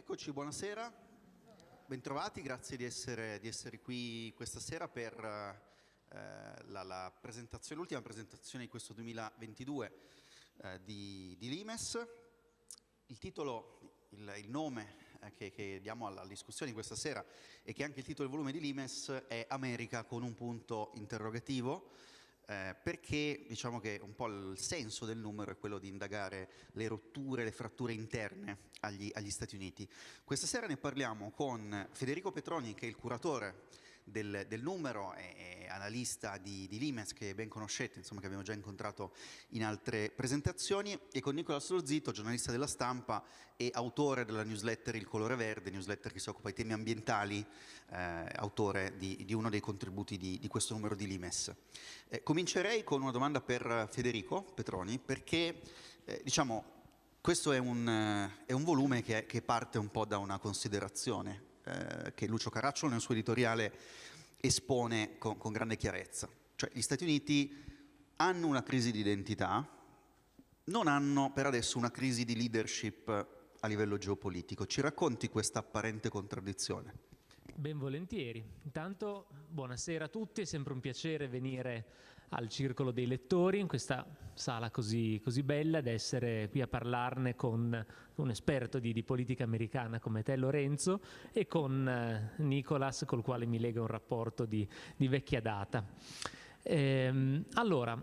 Eccoci, buonasera, bentrovati, grazie di essere, di essere qui questa sera per eh, la presentazione, l'ultima presentazione di questo 2022 eh, di, di, Limes. Il titolo, il, il nome eh, che, che, diamo alla, alla discussione di questa sera e che è anche il titolo del volume di Limes è America con un punto interrogativo eh, perché diciamo che un po' il senso del numero è quello di indagare le rotture, le fratture interne agli, agli Stati Uniti. Questa sera ne parliamo con Federico Petroni, che è il curatore del, del numero, è, è analista di, di, Limes che ben conoscete, insomma che abbiamo già incontrato in altre presentazioni, e con Nicola Slorzito, giornalista della stampa e autore della newsletter Il Colore Verde, newsletter che si occupa di temi ambientali, eh, autore di, di, uno dei contributi di, di questo numero di Limes. Eh, comincerei con una domanda per Federico Petroni, perché eh, diciamo questo è un, è un volume che, che, parte un po' da una considerazione eh, che Lucio Caracciolo nel suo editoriale espone con, con grande chiarezza. Cioè gli Stati Uniti hanno una crisi di identità, non hanno per adesso una crisi di leadership a livello geopolitico. Ci racconti questa apparente contraddizione? Ben volentieri. Intanto buonasera a tutti, è sempre un piacere venire al Circolo dei Lettori in questa sala così, così bella ed essere qui a parlarne con un esperto di, di, politica americana come te Lorenzo e con eh, Nicolas col quale mi lega un rapporto di, di vecchia data. Ehm, allora,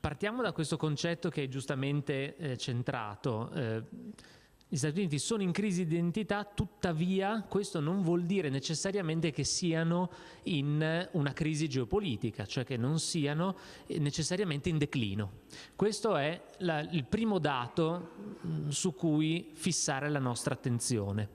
partiamo da questo concetto che è giustamente eh, centrato. Eh, gli Stati Uniti sono in crisi di identità, tuttavia questo non vuol dire necessariamente che siano in una crisi geopolitica, cioè che non siano necessariamente in declino. Questo è la, il primo dato mm, su cui fissare la nostra attenzione.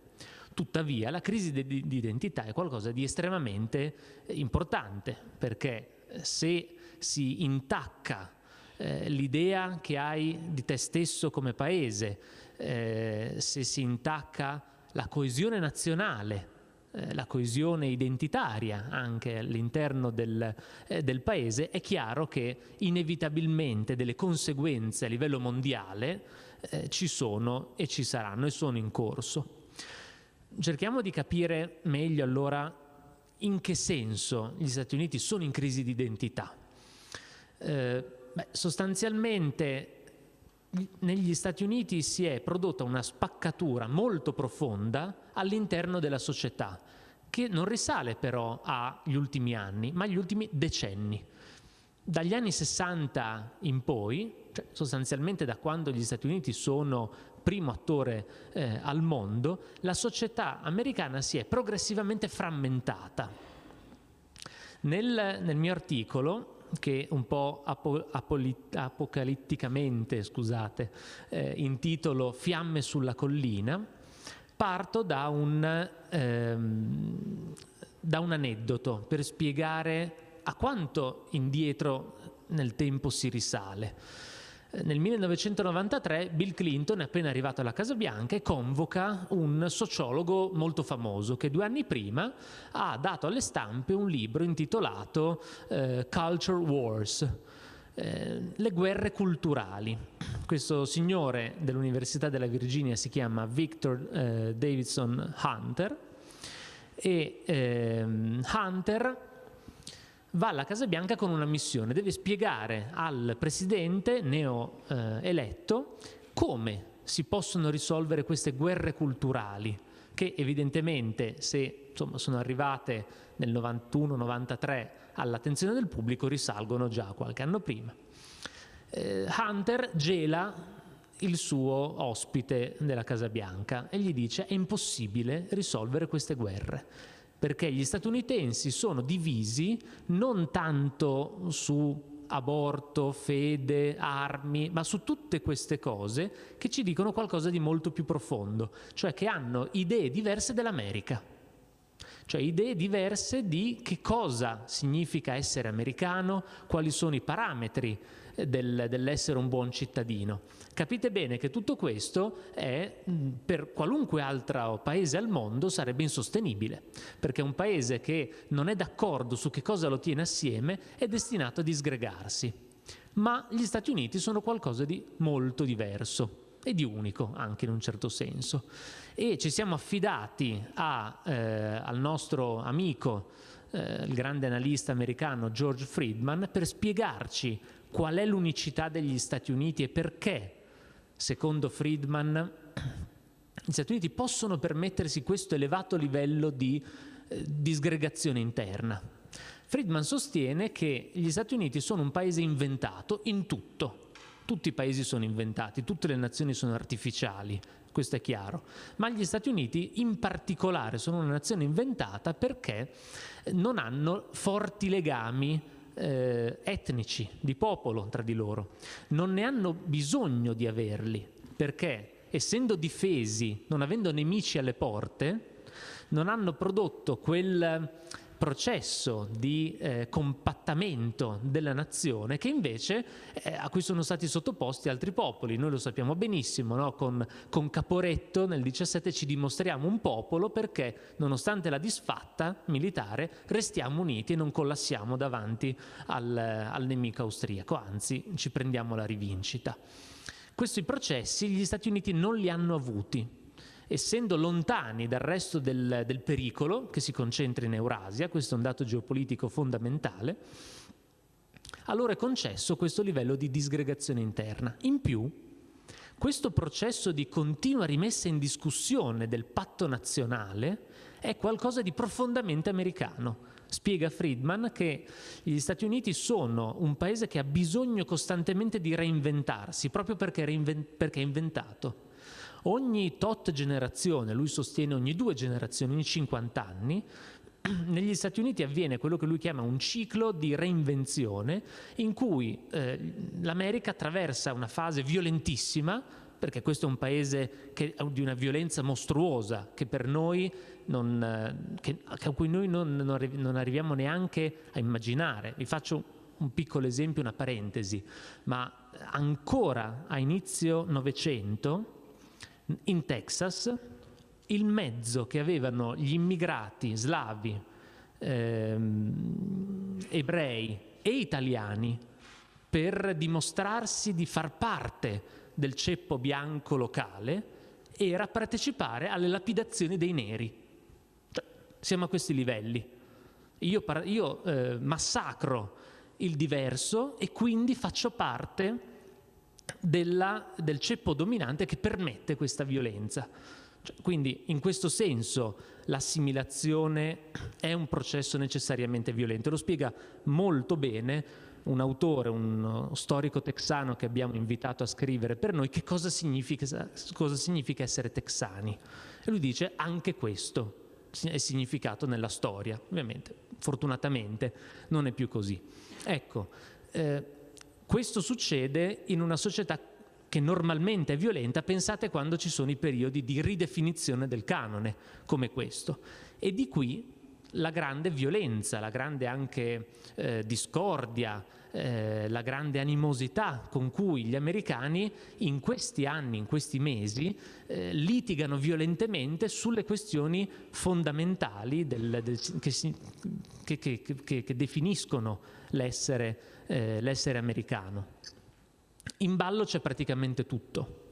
Tuttavia la crisi di, identità è qualcosa di estremamente importante, perché se si intacca eh, l'idea che hai di te stesso come paese, eh, se si intacca la coesione nazionale, eh, la coesione identitaria anche all'interno del, eh, del, paese, è chiaro che inevitabilmente delle conseguenze a livello mondiale eh, ci sono e ci saranno e sono in corso. Cerchiamo di capire meglio allora in che senso gli Stati Uniti sono in crisi di identità. Eh, beh, sostanzialmente negli Stati Uniti si è prodotta una spaccatura molto profonda all'interno della società, che non risale però agli ultimi anni, ma agli ultimi decenni. Dagli anni 60 in poi, cioè sostanzialmente da quando gli Stati Uniti sono primo attore eh, al mondo, la società americana si è progressivamente frammentata. Nel, nel mio articolo che un po' apo, apocalitticamente, scusate, eh, intitolo Fiamme sulla collina, parto da un, ehm, da un aneddoto per spiegare a quanto indietro nel tempo si risale. Nel 1993 Bill Clinton appena arrivato alla Casa Bianca convoca un sociologo molto famoso che due anni prima ha dato alle stampe un libro intitolato eh, Culture Wars, eh, le guerre culturali. Questo signore dell'Università della Virginia si chiama Victor eh, Davidson Hunter e ehm, Hunter va alla Casa Bianca con una missione, deve spiegare al presidente neo eh, come si possono risolvere queste guerre culturali che evidentemente se insomma, sono arrivate nel 91-93 all'attenzione del pubblico risalgono già qualche anno prima. Eh, Hunter gela il suo ospite della Casa Bianca e gli dice è impossibile risolvere queste guerre perché gli statunitensi sono divisi non tanto su aborto, fede, armi, ma su tutte queste cose che ci dicono qualcosa di molto più profondo, cioè che hanno idee diverse dell'America, cioè idee diverse di che cosa significa essere americano, quali sono i parametri del, dell'essere un buon cittadino. Capite bene che tutto questo è, per qualunque altro paese al mondo sarebbe insostenibile, perché un paese che non è d'accordo su che cosa lo tiene assieme è destinato a disgregarsi. Ma gli Stati Uniti sono qualcosa di molto diverso. e di unico anche in un certo senso. E ci siamo affidati a, eh, al nostro amico, eh, il grande analista americano George Friedman, per spiegarci qual è l'unicità degli Stati Uniti e perché, secondo Friedman, gli Stati Uniti possono permettersi questo elevato livello di eh, disgregazione interna. Friedman sostiene che gli Stati Uniti sono un paese inventato in tutto, tutti i paesi sono inventati, tutte le nazioni sono artificiali, questo è chiaro, ma gli Stati Uniti in particolare sono una nazione inventata perché non hanno forti legami eh, etnici, di popolo tra di loro, non ne hanno bisogno di averli, perché essendo difesi, non avendo nemici alle porte, non hanno prodotto quel processo di eh, compattamento della nazione che invece eh, a cui sono stati sottoposti altri popoli. Noi lo sappiamo benissimo, no? con, con, Caporetto nel 17 ci dimostriamo un popolo perché nonostante la disfatta militare restiamo uniti e non collassiamo davanti al, al nemico austriaco, anzi ci prendiamo la rivincita. Questi processi gli Stati Uniti non li hanno avuti, essendo lontani dal resto del, del pericolo che si concentra in Eurasia, questo è un dato geopolitico fondamentale, allora è concesso questo livello di disgregazione interna. In più, questo processo di continua rimessa in discussione del patto nazionale è qualcosa di profondamente americano. Spiega Friedman che gli Stati Uniti sono un paese che ha bisogno costantemente di reinventarsi, proprio perché, perché è inventato. Ogni tot generazione, lui sostiene ogni due generazioni, ogni 50 anni, negli Stati Uniti avviene quello che lui chiama un ciclo di reinvenzione in cui eh, l'America attraversa una fase violentissima, perché questo è un paese che, di una violenza mostruosa che per noi non, eh, che, a cui noi non, non arriviamo neanche a immaginare. Vi faccio un piccolo esempio, una parentesi, ma ancora a inizio Novecento in Texas il mezzo che avevano gli immigrati slavi, ehm, ebrei e italiani per dimostrarsi di far parte del ceppo bianco locale era partecipare alle lapidazioni dei neri. Cioè, siamo a questi livelli. Io, io eh, massacro il diverso e quindi faccio parte della, del ceppo dominante che permette questa violenza. Cioè, quindi in questo senso l'assimilazione è un processo necessariamente violento. Lo spiega molto bene un autore, un storico texano che abbiamo invitato a scrivere per noi che cosa significa, cosa significa essere texani. E lui dice anche questo è significato nella storia. Ovviamente, fortunatamente, non è più così. Ecco, eh, questo succede in una società che normalmente è violenta, pensate quando ci sono i periodi di ridefinizione del canone, come questo. E di qui la grande violenza, la grande anche eh, discordia, eh, la grande animosità con cui gli americani in questi anni, in questi mesi, eh, litigano violentemente sulle questioni fondamentali del, del, che, si, che, che, che, definiscono eh, l'essere americano. In ballo c'è praticamente tutto,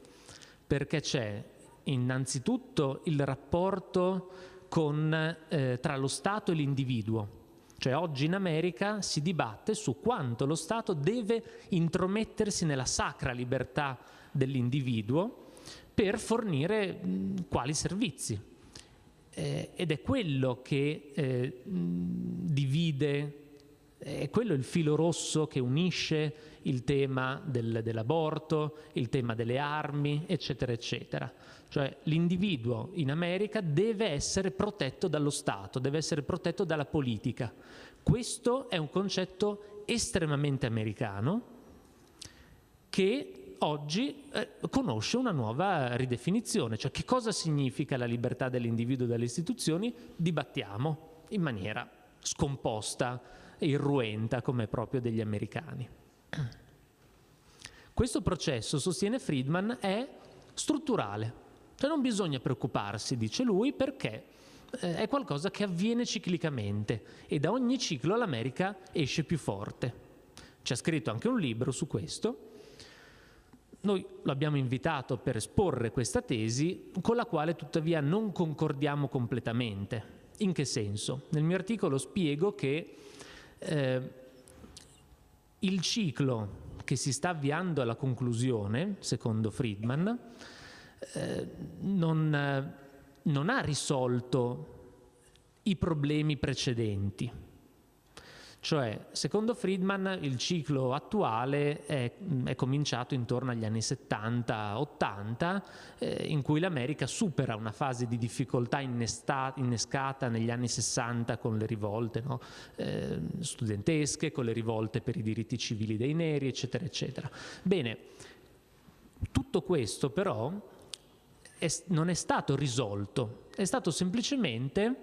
perché c'è innanzitutto il rapporto con, eh, tra lo Stato e l'individuo. Cioè oggi in America si dibatte su quanto lo Stato deve intromettersi nella sacra libertà dell'individuo per fornire mh, quali servizi. Eh, ed è quello che eh, divide è quello il filo rosso che unisce il tema del, dell'aborto, il tema delle armi, eccetera, eccetera. Cioè l'individuo in America deve essere protetto dallo Stato, deve essere protetto dalla politica. Questo è un concetto estremamente americano che oggi eh, conosce una nuova ridefinizione, cioè che cosa significa la libertà dell'individuo dalle istituzioni, dibattiamo in maniera scomposta, irruenta come proprio degli americani. Questo processo, sostiene Friedman, è strutturale, cioè non bisogna preoccuparsi, dice lui, perché eh, è qualcosa che avviene ciclicamente e da ogni ciclo l'America esce più forte. C'è scritto anche un libro su questo. Noi lo abbiamo invitato per esporre questa tesi, con la quale tuttavia non concordiamo completamente. In che senso? Nel mio articolo spiego che eh, il ciclo che si sta avviando alla conclusione, secondo Friedman, eh, non, non ha risolto i problemi precedenti. Cioè, secondo Friedman, il ciclo attuale è, è cominciato intorno agli anni 70-80, eh, in cui l'America supera una fase di difficoltà innescata negli anni 60 con le rivolte no? eh, studentesche, con le rivolte per i diritti civili dei neri, eccetera, eccetera. Bene, tutto questo però è, non è stato risolto, è stato semplicemente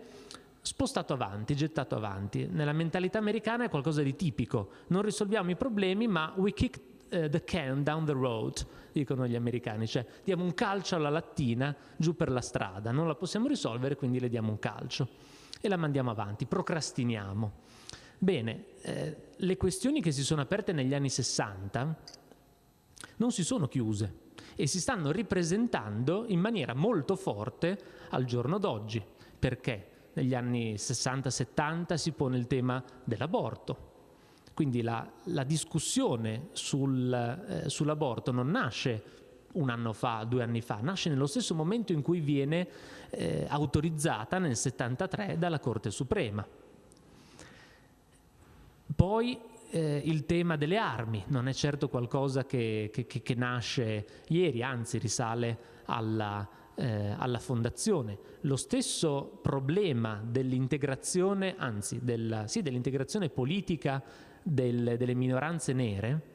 spostato avanti, gettato avanti. Nella mentalità americana è qualcosa di tipico. Non risolviamo i problemi, ma we kick uh, the can down the road, dicono gli americani, cioè diamo un calcio alla lattina giù per la strada, non la possiamo risolvere, quindi le diamo un calcio e la mandiamo avanti, procrastiniamo. Bene, eh, le questioni che si sono aperte negli anni 60 non si sono chiuse e si stanno ripresentando in maniera molto forte al giorno d'oggi. Perché? negli anni 60-70 si pone il tema dell'aborto. Quindi la, la discussione sul, eh, sull'aborto non nasce un anno fa, due anni fa, nasce nello stesso momento in cui viene eh, autorizzata nel 73 dalla Corte Suprema. Poi eh, il tema delle armi non è certo qualcosa che, che, che nasce ieri, anzi risale alla, eh, alla fondazione. Lo stesso problema dell'integrazione, anzi della, sì, dell'integrazione politica del, delle minoranze nere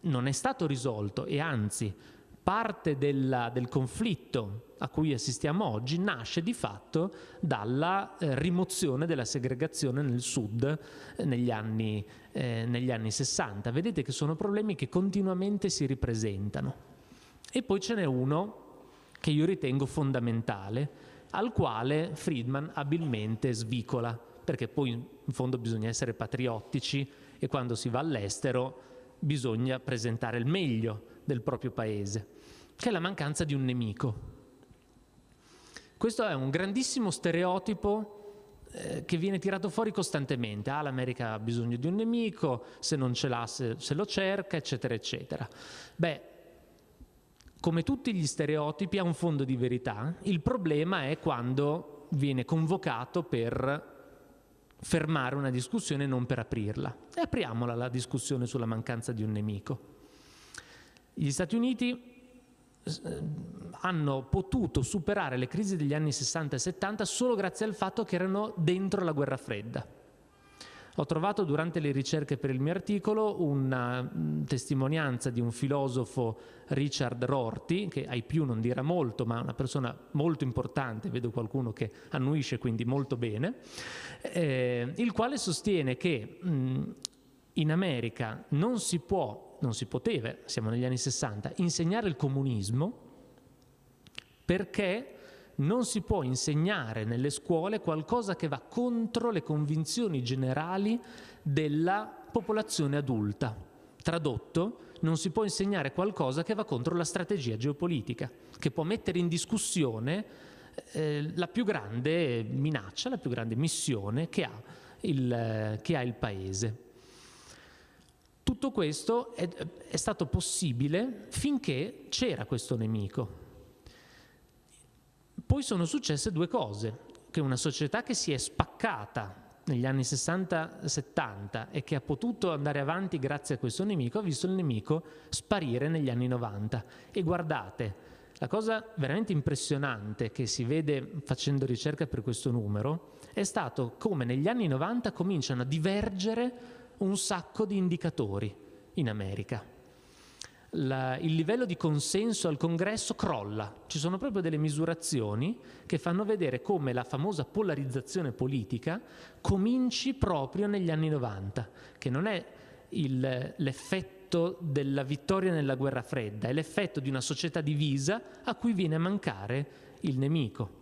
non è stato risolto e anzi parte della, del conflitto a cui assistiamo oggi nasce di fatto dalla eh, rimozione della segregazione nel sud eh, negli, anni, eh, negli anni 60. Vedete che sono problemi che continuamente si ripresentano. E poi ce n'è uno che io ritengo fondamentale, al quale Friedman abilmente svicola, perché poi in fondo bisogna essere patriottici e quando si va all'estero bisogna presentare il meglio del proprio paese, che è la mancanza di un nemico. Questo è un grandissimo stereotipo eh, che viene tirato fuori costantemente. Ah, l'America ha bisogno di un nemico, se non ce l'ha se, se lo cerca, eccetera, eccetera. Beh, come tutti gli stereotipi ha un fondo di verità, il problema è quando viene convocato per fermare una discussione e non per aprirla. E apriamola la discussione sulla mancanza di un nemico. Gli Stati Uniti hanno potuto superare le crisi degli anni 60 e 70 solo grazie al fatto che erano dentro la guerra fredda. Ho trovato durante le ricerche per il mio articolo una testimonianza di un filosofo Richard Rorty, che ai più non dirà molto, ma è una persona molto importante, vedo qualcuno che annuisce quindi molto bene, eh, il quale sostiene che mh, in America non si può, non si poteva, siamo negli anni 60, insegnare il comunismo perché non si può insegnare nelle scuole qualcosa che va contro le convinzioni generali della popolazione adulta. Tradotto, non si può insegnare qualcosa che va contro la strategia geopolitica, che può mettere in discussione eh, la più grande minaccia, la più grande missione che ha il, che ha il Paese. Tutto questo è, è stato possibile finché c'era questo nemico, poi sono successe due cose, che una società che si è spaccata negli anni 60-70 e che ha potuto andare avanti grazie a questo nemico, ha visto il nemico sparire negli anni 90. E guardate, la cosa veramente impressionante che si vede facendo ricerca per questo numero è stato come negli anni 90 cominciano a divergere un sacco di indicatori in America la, il livello di consenso al congresso crolla. Ci sono proprio delle misurazioni che fanno vedere come la famosa polarizzazione politica cominci proprio negli anni 90, che non è l'effetto della vittoria nella guerra fredda, è l'effetto di una società divisa a cui viene a mancare il nemico.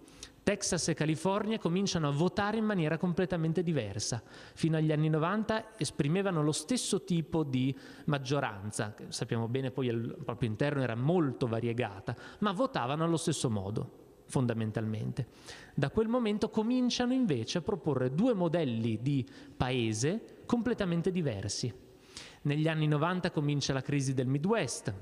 Texas e California cominciano a votare in maniera completamente diversa. Fino agli anni 90 esprimevano lo stesso tipo di maggioranza, che sappiamo bene poi al proprio interno era molto variegata, ma votavano allo stesso modo fondamentalmente. Da quel momento cominciano invece a proporre due modelli di paese completamente diversi. Negli anni 90 comincia la crisi del Midwest,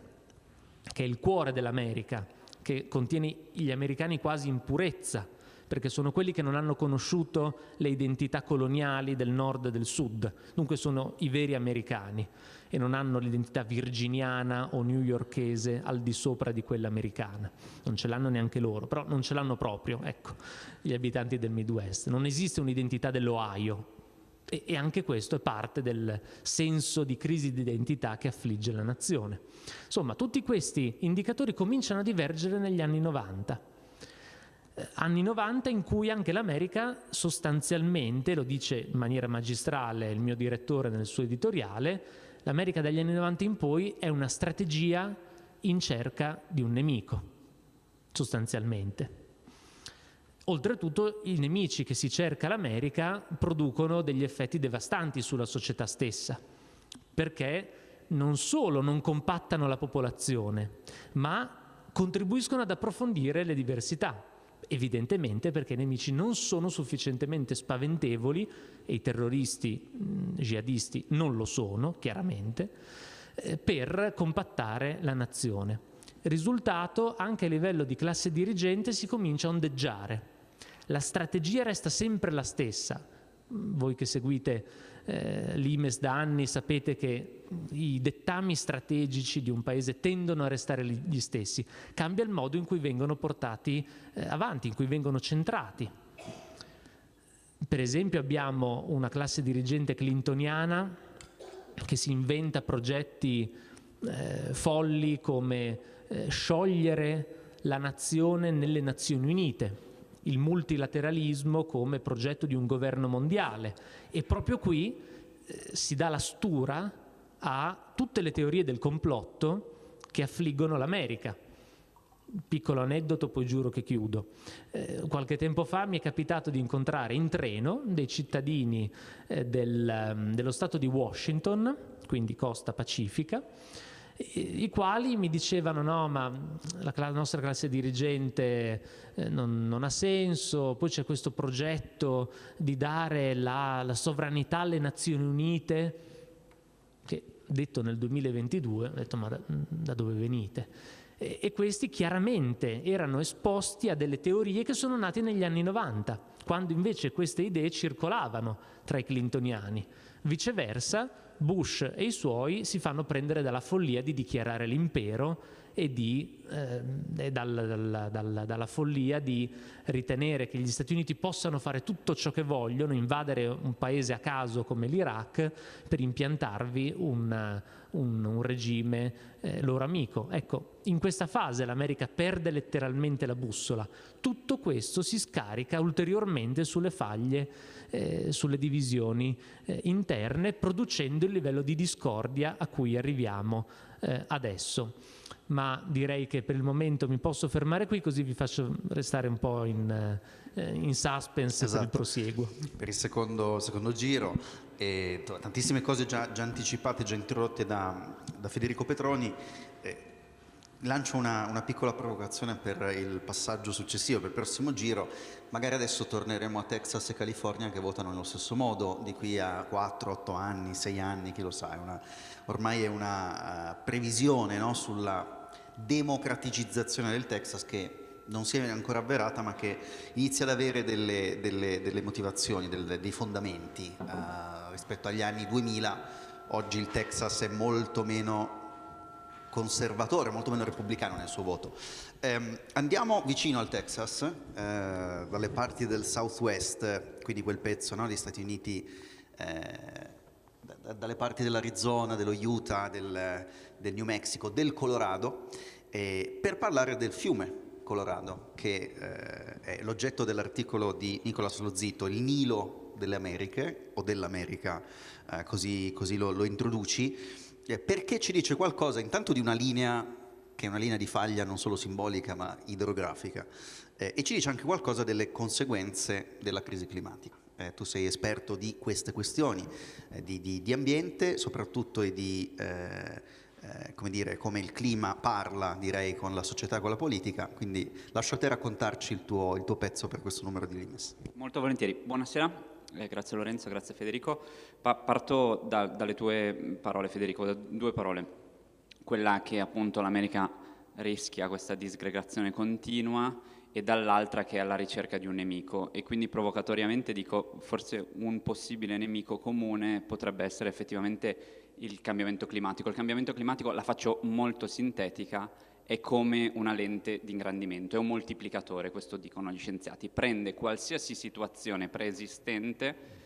che è il cuore dell'America, che contiene gli americani quasi in purezza, perché sono quelli che non hanno conosciuto le identità coloniali del nord e del sud, dunque sono i veri americani e non hanno l'identità virginiana o newyorkese al di sopra di quella americana. Non ce l'hanno neanche loro, però non ce l'hanno proprio, ecco, gli abitanti del Midwest. Non esiste un'identità dell'Ohio, e, anche questo è parte del senso di crisi di identità che affligge la nazione. Insomma, tutti questi indicatori cominciano a divergere negli anni 90. Eh, anni 90 in cui anche l'America sostanzialmente, lo dice in maniera magistrale il mio direttore nel suo editoriale, l'America dagli anni 90 in poi è una strategia in cerca di un nemico, sostanzialmente. Oltretutto i nemici che si cerca l'America producono degli effetti devastanti sulla società stessa, perché non solo non compattano la popolazione, ma contribuiscono ad approfondire le diversità. Evidentemente perché i nemici non sono sufficientemente spaventevoli, e i terroristi mh, jihadisti non lo sono, chiaramente, eh, per compattare la nazione. Risultato, anche a livello di classe dirigente si comincia a ondeggiare la strategia resta sempre la stessa. Voi che seguite eh, l'Imes da anni sapete che i dettami strategici di un paese tendono a restare gli stessi, cambia il modo in cui vengono portati eh, avanti, in cui vengono centrati. Per esempio abbiamo una classe dirigente clintoniana che si inventa progetti eh, folli come eh, sciogliere la nazione nelle Nazioni Unite, il multilateralismo come progetto di un governo mondiale e proprio qui eh, si dà la stura a tutte le teorie del complotto che affliggono l'America. Piccolo aneddoto, poi giuro che chiudo. Eh, qualche tempo fa mi è capitato di incontrare in treno dei cittadini eh, del, um, dello Stato di Washington, quindi costa pacifica, i quali mi dicevano no ma la, nostra classe dirigente eh, non, non, ha senso, poi c'è questo progetto di dare la, la, sovranità alle Nazioni Unite, che detto nel 2022 ho detto ma da, da dove venite? E, e questi chiaramente erano esposti a delle teorie che sono nate negli anni 90, quando invece queste idee circolavano tra i clintoniani. Viceversa, Bush e i suoi si fanno prendere dalla follia di dichiarare l'impero e, di, eh, dal, dal, dalla follia di ritenere che gli Stati Uniti possano fare tutto ciò che vogliono, invadere un paese a caso come l'Iraq per impiantarvi un, un, un regime eh, loro amico. Ecco, in questa fase l'America perde letteralmente la bussola. Tutto questo si scarica ulteriormente sulle faglie, eh, sulle divisioni eh, interne, producendo il livello di discordia a cui arriviamo eh, adesso ma direi che per il momento mi posso fermare qui così vi faccio restare un po' in, eh, in suspense esatto. per il prosieguo. Per il secondo, secondo giro, e tantissime cose già, già, anticipate, già introdotte da, da Federico Petroni. Eh, lancio una, una, piccola provocazione per il passaggio successivo, per il prossimo giro. Magari adesso torneremo a Texas e California che votano nello stesso modo, di qui a 4, 8 anni, 6 anni, chi lo sa. È una, ormai è una uh, previsione no, sulla democraticizzazione del Texas che non si è ancora avverata ma che inizia ad avere delle, delle, delle motivazioni, delle, dei fondamenti uh, rispetto agli anni 2000 oggi il Texas è molto meno conservatore, molto meno repubblicano nel suo voto. Eh, andiamo vicino al Texas, eh, dalle parti del Southwest, quindi quel pezzo no, degli Stati Uniti, eh, dalle parti dell'Arizona, dello Utah, del, del New Mexico, del Colorado, eh, per parlare del fiume Colorado, che eh, è l'oggetto dell'articolo di Nicolas Lozito, il Nilo delle Americhe, o dell'America, così, così lo, lo, introduci, perché ci dice qualcosa intanto di una linea che è una linea di faglia non solo simbolica ma idrografica, eh, e ci dice anche qualcosa delle conseguenze della crisi climatica. Eh, tu sei esperto di queste questioni, eh, di, di, di, ambiente soprattutto e di eh, eh, come, dire, come il clima parla, direi, con la società e con la politica, quindi lascio a te raccontarci il tuo, il tuo pezzo per questo numero di Limes. Molto volentieri, buonasera, eh, grazie Lorenzo, grazie Federico. Pa parto da, dalle tue parole Federico, da due parole quella che appunto l'America rischia questa disgregazione continua e dall'altra che è alla ricerca di un nemico e quindi provocatoriamente dico forse un possibile nemico comune potrebbe essere effettivamente il cambiamento climatico. Il cambiamento climatico, la faccio molto sintetica, è come una lente di ingrandimento, è un moltiplicatore, questo dicono gli scienziati, prende qualsiasi situazione preesistente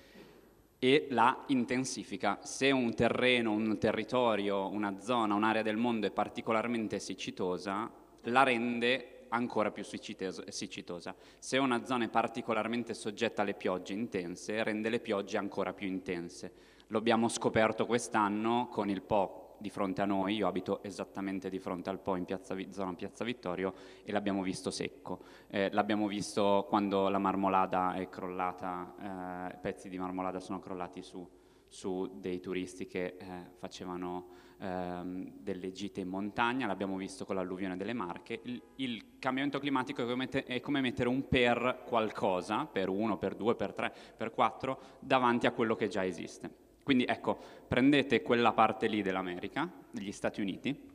e la intensifica. Se un terreno, un territorio, una zona, un'area del mondo è particolarmente siccitosa, la rende ancora più siccitosa. Se una zona è particolarmente soggetta alle piogge intense, rende le piogge ancora più intense. Lo abbiamo scoperto quest'anno con il Po di fronte a noi, io abito esattamente di fronte al Po in piazza, zona Piazza Vittorio e l'abbiamo visto secco. Eh, l'abbiamo visto quando la marmolada è crollata, eh, pezzi di marmolada sono crollati su, su dei turisti che eh, facevano ehm, delle gite in montagna, l'abbiamo visto con l'alluvione delle Marche. Il, il cambiamento climatico è come, è come, mettere un per qualcosa, per uno, per due, per tre, per quattro, davanti a quello che già esiste. Quindi ecco, prendete quella parte lì dell'America, degli Stati Uniti,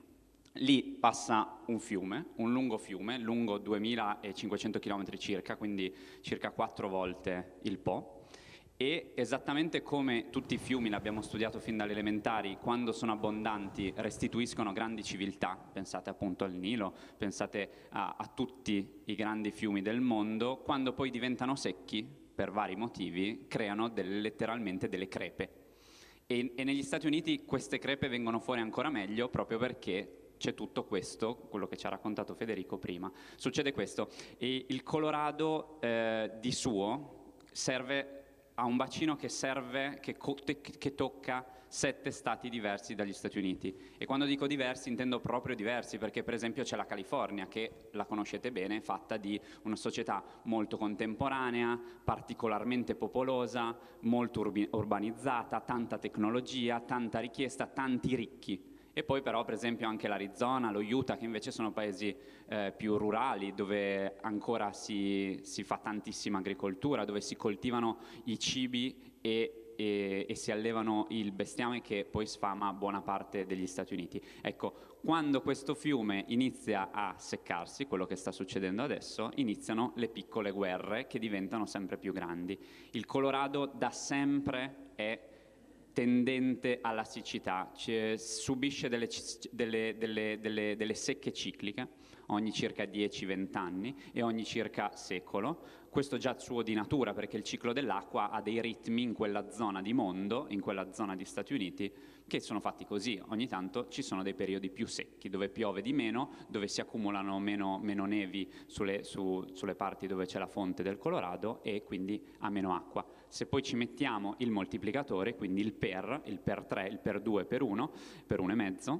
lì passa un fiume, un lungo fiume, lungo 2500 km circa, quindi circa quattro volte il Po, e esattamente come tutti i fiumi, l'abbiamo studiato fin dalle elementari, quando sono abbondanti restituiscono grandi civiltà, pensate appunto al Nilo, pensate a, a tutti i grandi fiumi del mondo, quando poi diventano secchi, per vari motivi, creano delle, letteralmente delle crepe, e, e negli Stati Uniti queste crepe vengono fuori ancora meglio proprio perché c'è tutto questo, quello che ci ha raccontato Federico prima. Succede questo, e il Colorado eh, di suo serve a un bacino che serve, che, che tocca sette stati diversi dagli Stati Uniti. E quando dico diversi intendo proprio diversi, perché per esempio c'è la California, che la conoscete bene, è fatta di una società molto contemporanea, particolarmente popolosa, molto urbanizzata, tanta tecnologia, tanta richiesta, tanti ricchi. E poi però per esempio anche l'Arizona, lo Utah, che invece sono paesi eh, più rurali, dove ancora si, si fa tantissima agricoltura, dove si coltivano i cibi e e, e, si allevano il bestiame che poi sfama buona parte degli Stati Uniti. Ecco, quando questo fiume inizia a seccarsi, quello che sta succedendo adesso, iniziano le piccole guerre che diventano sempre più grandi. Il Colorado da sempre è tendente alla siccità, cioè, subisce delle, delle, delle, delle secche cicliche ogni circa 10-20 anni e ogni circa secolo. Questo già suo di natura perché il ciclo dell'acqua ha dei ritmi in quella zona di mondo, in quella zona di Stati Uniti, che sono fatti così. Ogni tanto ci sono dei periodi più secchi, dove piove di meno, dove si accumulano meno, meno nevi sulle, su, sulle parti dove c'è la fonte del Colorado e quindi ha meno acqua. Se poi ci mettiamo il moltiplicatore, quindi il per, il per 3, il per 2, per 1, per 1,5,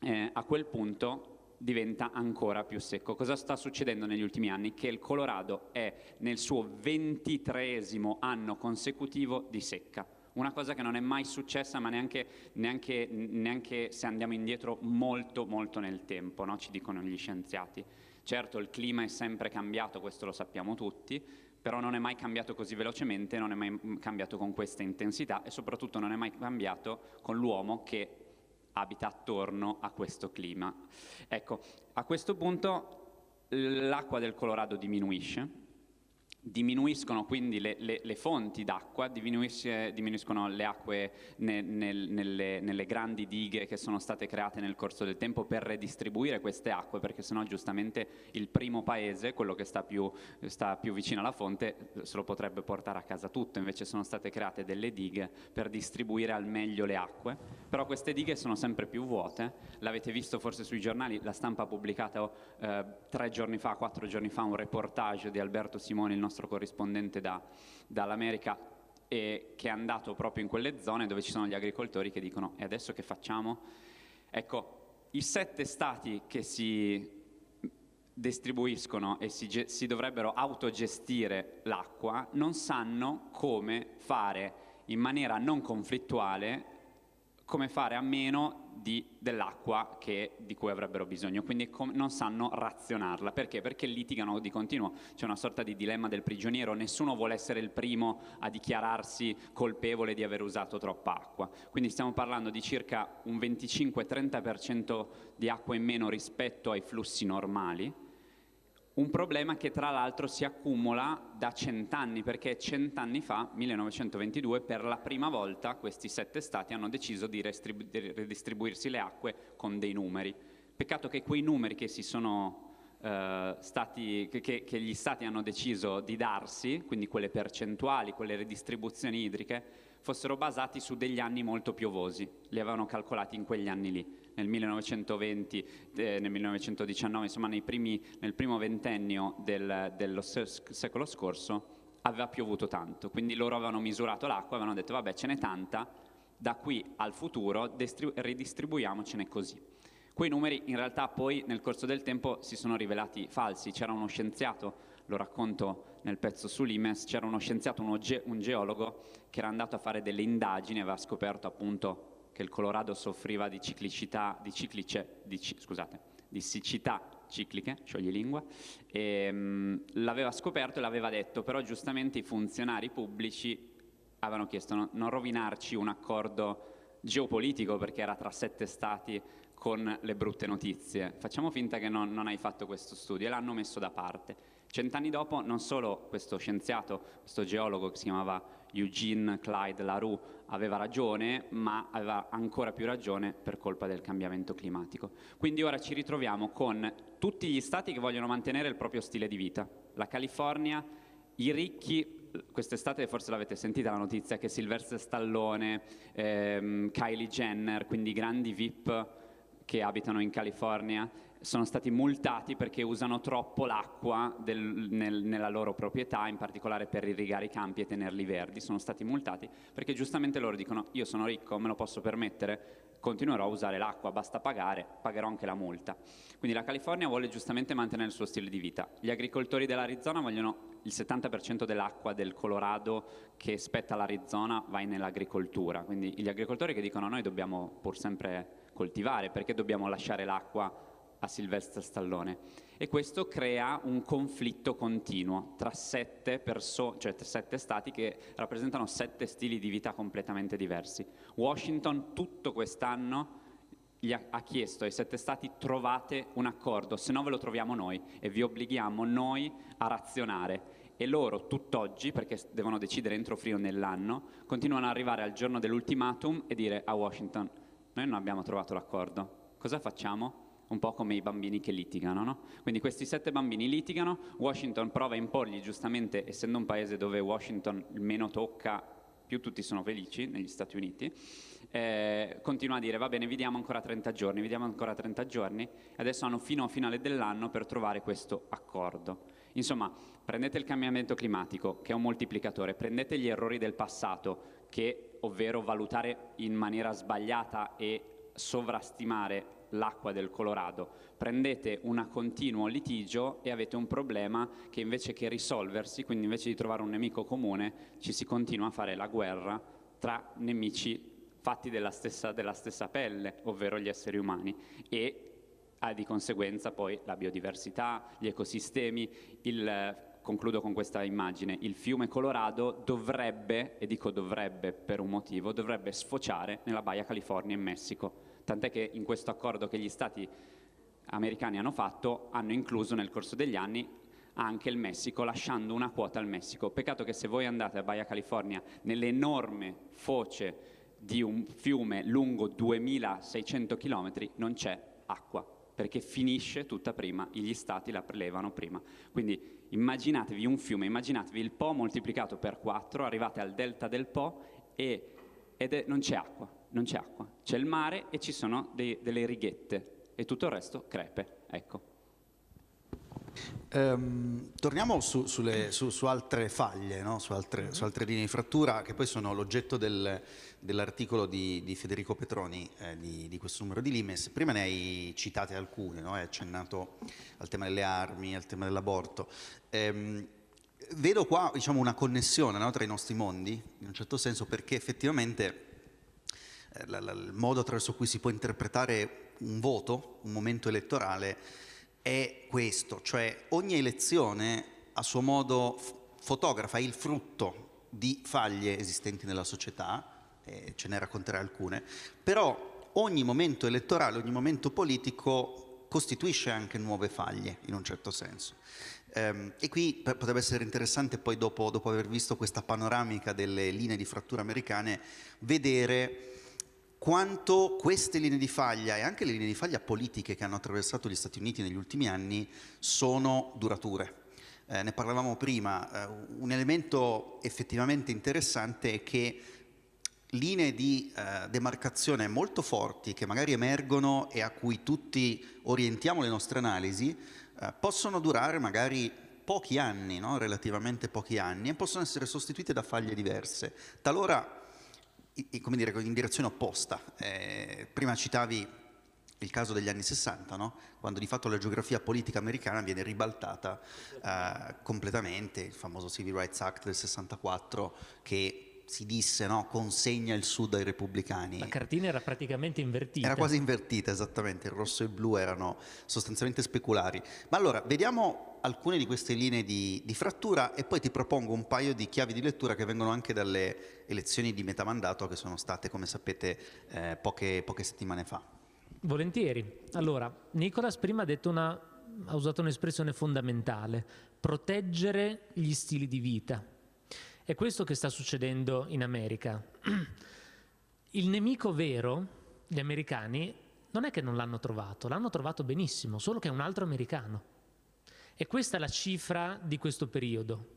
eh, a quel punto diventa ancora più secco. Cosa sta succedendo negli ultimi anni? Che il Colorado è nel suo ventitreesimo anno consecutivo di secca. Una cosa che non è mai successa, ma neanche, neanche, neanche se andiamo indietro molto, molto nel tempo, no? ci dicono gli scienziati. Certo, il clima è sempre cambiato, questo lo sappiamo tutti, però non è mai cambiato così velocemente, non è mai cambiato con questa intensità e soprattutto non è mai cambiato con l'uomo che abita attorno a questo clima. Ecco, a questo punto l'acqua del Colorado diminuisce, diminuiscono quindi le, le, le fonti d'acqua, diminuiscono le acque ne, nel, nelle, nelle, grandi dighe che sono state create nel corso del tempo per redistribuire queste acque, perché sennò giustamente il primo paese, quello che sta più, sta più vicino alla fonte, se lo potrebbe portare a casa tutto, invece sono state create delle dighe per distribuire al meglio le acque, però queste dighe sono sempre più vuote, l'avete visto forse sui giornali, la stampa ha pubblicato eh, tre giorni fa, quattro giorni fa un reportage di Alberto Simoni, il nostro nostro corrispondente da, dall'America e che è andato proprio in quelle zone dove ci sono gli agricoltori che dicono e adesso che facciamo? Ecco, i sette stati che si distribuiscono e si, si dovrebbero autogestire l'acqua non sanno come fare in maniera non conflittuale come fare a meno dell'acqua di cui avrebbero bisogno, quindi non sanno razionarla. Perché? Perché litigano di continuo, c'è una sorta di dilemma del prigioniero, nessuno vuole essere il primo a dichiararsi colpevole di aver usato troppa acqua. Quindi stiamo parlando di circa un 25-30% di acqua in meno rispetto ai flussi normali, un problema che tra l'altro si accumula da cent'anni, perché cent'anni fa, 1922, per la prima volta questi sette stati hanno deciso di, di ridistribuirsi le acque con dei numeri. Peccato che quei numeri che, sono, eh, stati, che, che gli stati hanno deciso di darsi, quindi quelle percentuali, quelle ridistribuzioni idriche, fossero basati su degli anni molto piovosi, li avevano calcolati in quegli anni lì nel 1920, eh, nel 1919, insomma primi, nel primo ventennio del, dello secolo scorso aveva piovuto tanto, quindi loro avevano misurato l'acqua avevano detto vabbè ce n'è tanta, da qui al futuro ridistribuiamocene così. Quei numeri in realtà poi nel corso del tempo si sono rivelati falsi, c'era uno scienziato, lo racconto nel pezzo su Limes, c'era uno scienziato, uno ge un geologo che era andato a fare delle indagini, aveva scoperto appunto che il Colorado soffriva di ciclicità, di, ciclice, di, scusate, di siccità cicliche, scioglilingua, e mh, l'aveva scoperto e l'aveva detto, però giustamente i funzionari pubblici avevano chiesto no, non rovinarci un accordo geopolitico perché era tra sette stati con le brutte notizie. Facciamo finta che non, non hai fatto questo studio e l'hanno messo da parte. Cent'anni dopo non solo questo scienziato, questo geologo che si chiamava Eugene Clyde LaRue aveva ragione, ma aveva ancora più ragione per colpa del cambiamento climatico. Quindi ora ci ritroviamo con tutti gli stati che vogliono mantenere il proprio stile di vita. La California, i ricchi, quest'estate forse l'avete sentita la notizia che Sylvester Stallone, ehm, Kylie Jenner, quindi grandi VIP che abitano in California, sono stati multati perché usano troppo l'acqua nel, nella loro proprietà, in particolare per irrigare i campi e tenerli verdi. Sono stati multati perché giustamente loro dicono io sono ricco, me lo posso permettere, continuerò a usare l'acqua, basta pagare, pagherò anche la multa. Quindi la California vuole giustamente mantenere il suo stile di vita. Gli agricoltori dell'Arizona vogliono il 70% dell'acqua del Colorado che spetta all'Arizona vai nell'agricoltura. Quindi gli agricoltori che dicono noi dobbiamo pur sempre coltivare, perché dobbiamo lasciare l'acqua a Sylvester Stallone e questo crea un conflitto continuo tra sette, cioè sette stati che rappresentano sette stili di vita completamente diversi. Washington tutto quest'anno ha, chiesto ai sette stati trovate un accordo, se no ve lo troviamo noi e vi obblighiamo noi a razionare. E loro tutt'oggi, perché devono decidere entro frio nell'anno, continuano ad arrivare al giorno dell'ultimatum e dire a Washington noi non abbiamo trovato l'accordo, cosa facciamo? Un po' come i bambini che litigano. No? Quindi questi sette bambini litigano, Washington prova a imporgli, giustamente essendo un paese dove Washington meno tocca, più tutti sono felici negli Stati Uniti, eh, continua a dire va bene vi diamo ancora 30 giorni, vi diamo ancora 30 giorni adesso hanno fino a finale dell'anno per trovare questo accordo. Insomma, prendete il cambiamento climatico che è un moltiplicatore, prendete gli errori del passato che, ovvero valutare in maniera sbagliata e sovrastimare l'acqua del Colorado, prendete un continuo litigio e avete un problema che invece che risolversi, quindi invece di trovare un nemico comune, ci si continua a fare la guerra tra nemici fatti della stessa, della stessa pelle, ovvero gli esseri umani, e ah, di conseguenza poi la biodiversità, gli ecosistemi, il, concludo con questa immagine, il fiume Colorado dovrebbe, e dico dovrebbe per un motivo, dovrebbe sfociare nella Baia California in Messico tant'è che in questo accordo che gli stati americani hanno fatto hanno incluso nel corso degli anni anche il Messico, lasciando una quota al Messico. Peccato che se voi andate a Baia California, nell'enorme foce di un fiume lungo 2600 km, non c'è acqua, perché finisce tutta prima, gli stati la prelevano prima. Quindi immaginatevi un fiume, immaginatevi il Po moltiplicato per 4, arrivate al delta del Po e, è, non c'è acqua non c'è acqua, c'è il mare e ci sono dei, delle righette e tutto il resto crepe. Ecco. Um, torniamo su, sulle, su, su, altre faglie, no? su, altre, su, altre, linee di frattura che poi sono l'oggetto del, dell'articolo di, di, Federico Petroni eh, di, di, questo numero di Limes. Prima ne hai citate alcune, no? hai accennato al tema delle armi, al tema dell'aborto. Um, vedo qua diciamo, una connessione no? tra i nostri mondi, in un certo senso, perché effettivamente la, la, il modo attraverso cui si può interpretare un voto, un momento elettorale, è questo, cioè ogni elezione a suo modo fotografa il frutto di faglie esistenti nella società, eh, ce ne racconterà alcune, però ogni momento elettorale, ogni momento politico costituisce anche nuove faglie in un certo senso. Um, e qui potrebbe essere interessante poi dopo, dopo, aver visto questa panoramica delle linee di frattura americane vedere quanto queste linee di faglia e anche le linee di faglia politiche che hanno attraversato gli Stati Uniti negli ultimi anni sono durature. Eh, ne parlavamo prima, eh, un elemento effettivamente interessante è che linee di eh, demarcazione molto forti che magari emergono e a cui tutti orientiamo le nostre analisi eh, possono durare magari pochi anni, no? relativamente pochi anni, e possono essere sostituite da faglie diverse. Talora come dire, in direzione opposta. Eh, prima citavi il caso degli anni 60, no? quando di fatto la geografia politica americana viene ribaltata eh, completamente, il famoso Civil Rights Act del 64 che si disse no, consegna il sud ai repubblicani. La cartina era praticamente invertita. Era quasi invertita, esattamente, il rosso e il blu erano sostanzialmente speculari. Ma allora, vediamo alcune di queste linee di, di, frattura e poi ti propongo un paio di chiavi di lettura che vengono anche dalle elezioni di metà mandato che sono state, come sapete, eh, poche, poche settimane fa. Volentieri. Allora, Nicolas prima ha, una, ha usato un'espressione fondamentale, proteggere gli stili di vita è questo che sta succedendo in America. Il nemico vero, gli americani, non è che non l'hanno trovato, l'hanno trovato benissimo, solo che è un altro americano. E questa è la cifra di questo periodo,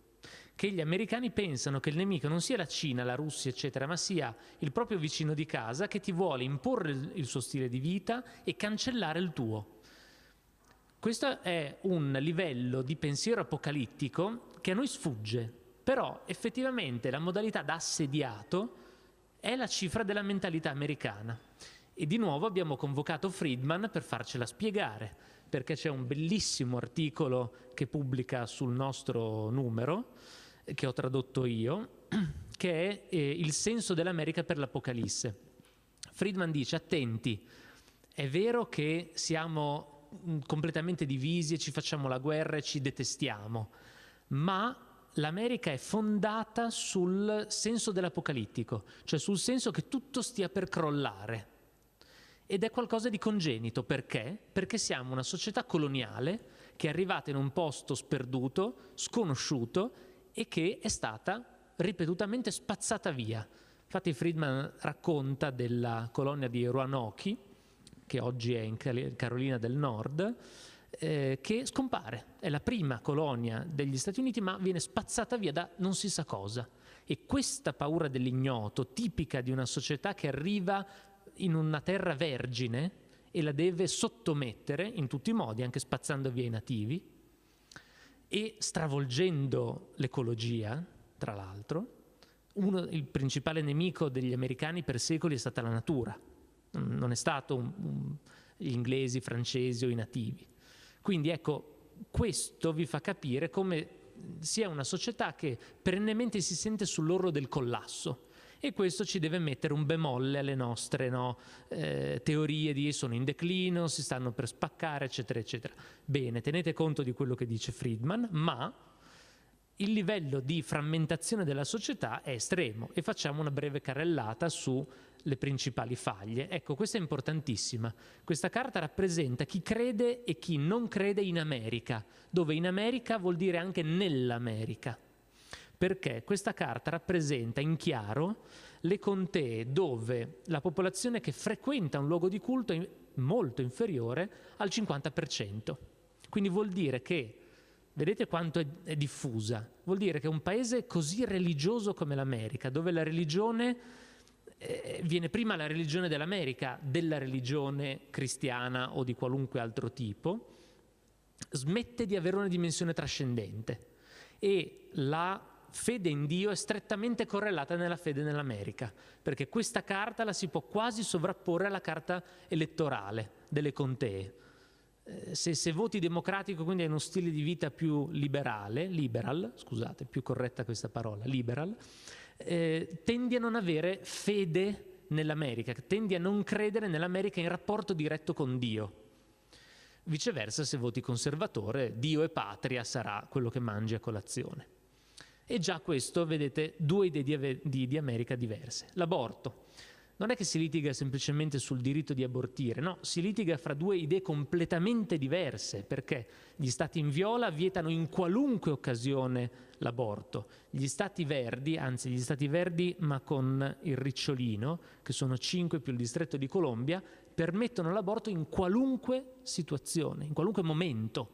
che gli americani pensano che il nemico non sia la Cina, la Russia, eccetera, ma sia il proprio vicino di casa che ti vuole imporre il suo stile di vita e cancellare il tuo. Questo è un livello di pensiero apocalittico che a noi sfugge, però effettivamente la modalità da assediato è la cifra della mentalità americana. E di nuovo abbiamo convocato Friedman per farcela spiegare, perché c'è un bellissimo articolo che pubblica sul nostro numero, che ho tradotto io, che è eh, Il senso dell'America per l'Apocalisse. Friedman dice, attenti, è vero che siamo mm, completamente divisi e ci facciamo la guerra e ci detestiamo, ma l'America è fondata sul senso dell'apocalittico, cioè sul senso che tutto stia per crollare. Ed è qualcosa di congenito, perché? Perché siamo una società coloniale che è arrivata in un posto sperduto, sconosciuto e che è stata ripetutamente spazzata via. Infatti Friedman racconta della colonia di Roanoke, che oggi è in Carolina del Nord, eh, che scompare. È la prima colonia degli Stati Uniti, ma viene spazzata via da non si sa cosa. E questa paura dell'ignoto, tipica di una società che arriva in una terra vergine e la deve sottomettere in tutti i modi, anche spazzando via i nativi e stravolgendo l'ecologia, tra l'altro. Il principale nemico degli americani per secoli è stata la natura, non è stato un, un, gli inglesi, i francesi o i nativi. Quindi ecco, questo vi fa capire come sia una società che perennemente si sente sull'orlo del collasso e questo ci deve mettere un bemolle alle nostre no, eh, teorie di sono in declino, si stanno per spaccare, eccetera, eccetera. Bene, tenete conto di quello che dice Friedman, ma il livello di frammentazione della società è estremo e facciamo una breve carrellata su le principali faglie. Ecco, questa è importantissima. Questa carta rappresenta chi crede e chi non crede in America, dove in America vuol dire anche nell'America. Perché questa carta rappresenta in chiaro le contee dove la popolazione che frequenta un luogo di culto è molto inferiore al 50%. Quindi vuol dire che Vedete quanto è, è, diffusa? Vuol dire che un paese così religioso come l'America, dove la religione eh, viene prima la religione dell'America della religione cristiana o di qualunque altro tipo, smette di avere una dimensione trascendente e la fede in Dio è strettamente correlata nella fede nell'America, perché questa carta la si può quasi sovrapporre alla carta elettorale delle contee. Eh, se, se, voti democratico, quindi hai uno stile di vita più liberale, liberal, scusate, più corretta questa parola, liberal, eh, tendi a non avere fede nell'America, tendi a non credere nell'America in rapporto diretto con Dio. Viceversa, se voti conservatore, Dio e patria sarà quello che mangi a colazione. E già questo, vedete, due idee di, di, America diverse. L'aborto non è che si litiga semplicemente sul diritto di abortire, no, si litiga fra due idee completamente diverse, perché gli stati in viola vietano in qualunque occasione l'aborto. Gli stati verdi, anzi gli stati verdi ma con il ricciolino, che sono cinque più il distretto di Colombia, permettono l'aborto in qualunque situazione, in qualunque momento.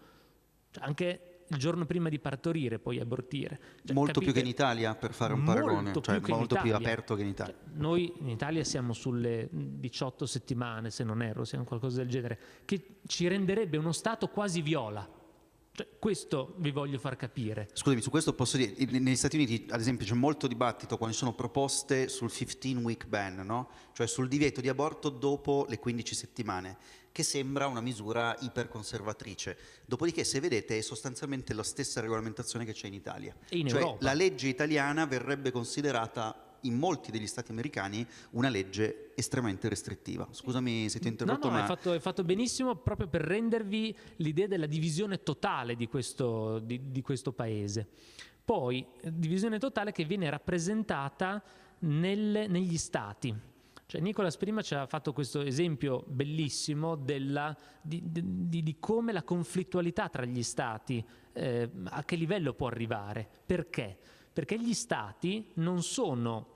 Cioè anche il giorno prima di partorire, poi abortire. Cioè, molto capite? più che in Italia, per fare un paragone, molto, cioè, più, molto più aperto che in Italia. Cioè, noi in Italia siamo sulle 18 settimane, se non erro, siamo qualcosa del genere, che ci renderebbe uno Stato quasi viola. Cioè, questo vi voglio far capire. Scusami, su questo posso dire, negli Stati Uniti ad esempio c'è molto dibattito quando ci sono proposte sul 15 week ban, no? cioè sul divieto di aborto dopo le 15 settimane, che sembra una misura iperconservatrice. Dopodiché se vedete è sostanzialmente la stessa regolamentazione che c'è in Italia. E in cioè Europa. la legge italiana verrebbe considerata in molti degli stati americani una legge estremamente restrittiva. Scusami se ti ho interrotto. No, no, ma... hai, fatto, hai fatto benissimo proprio per rendervi l'idea della divisione totale di questo, di, di questo paese. Poi, divisione totale che viene rappresentata nel, negli stati. Cioè, Nicolas prima ci ha fatto questo esempio bellissimo della, di, di, di, come la conflittualità tra gli stati, eh, a che livello può arrivare. Perché? Perché gli stati non sono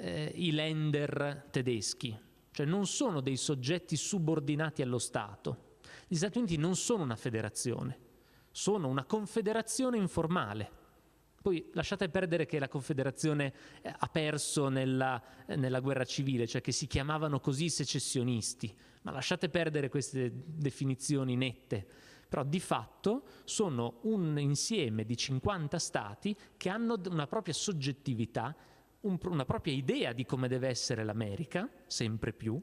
eh, i lender tedeschi, cioè non sono dei soggetti subordinati allo Stato. Gli Stati Uniti non sono una federazione, sono una confederazione informale. Poi lasciate perdere che la Confederazione eh, ha perso nella, eh, nella, guerra civile, cioè che si chiamavano così secessionisti, ma lasciate perdere queste definizioni nette. Però di fatto sono un insieme di 50 stati che hanno una propria soggettività un, una propria idea di come deve essere l'America, sempre più,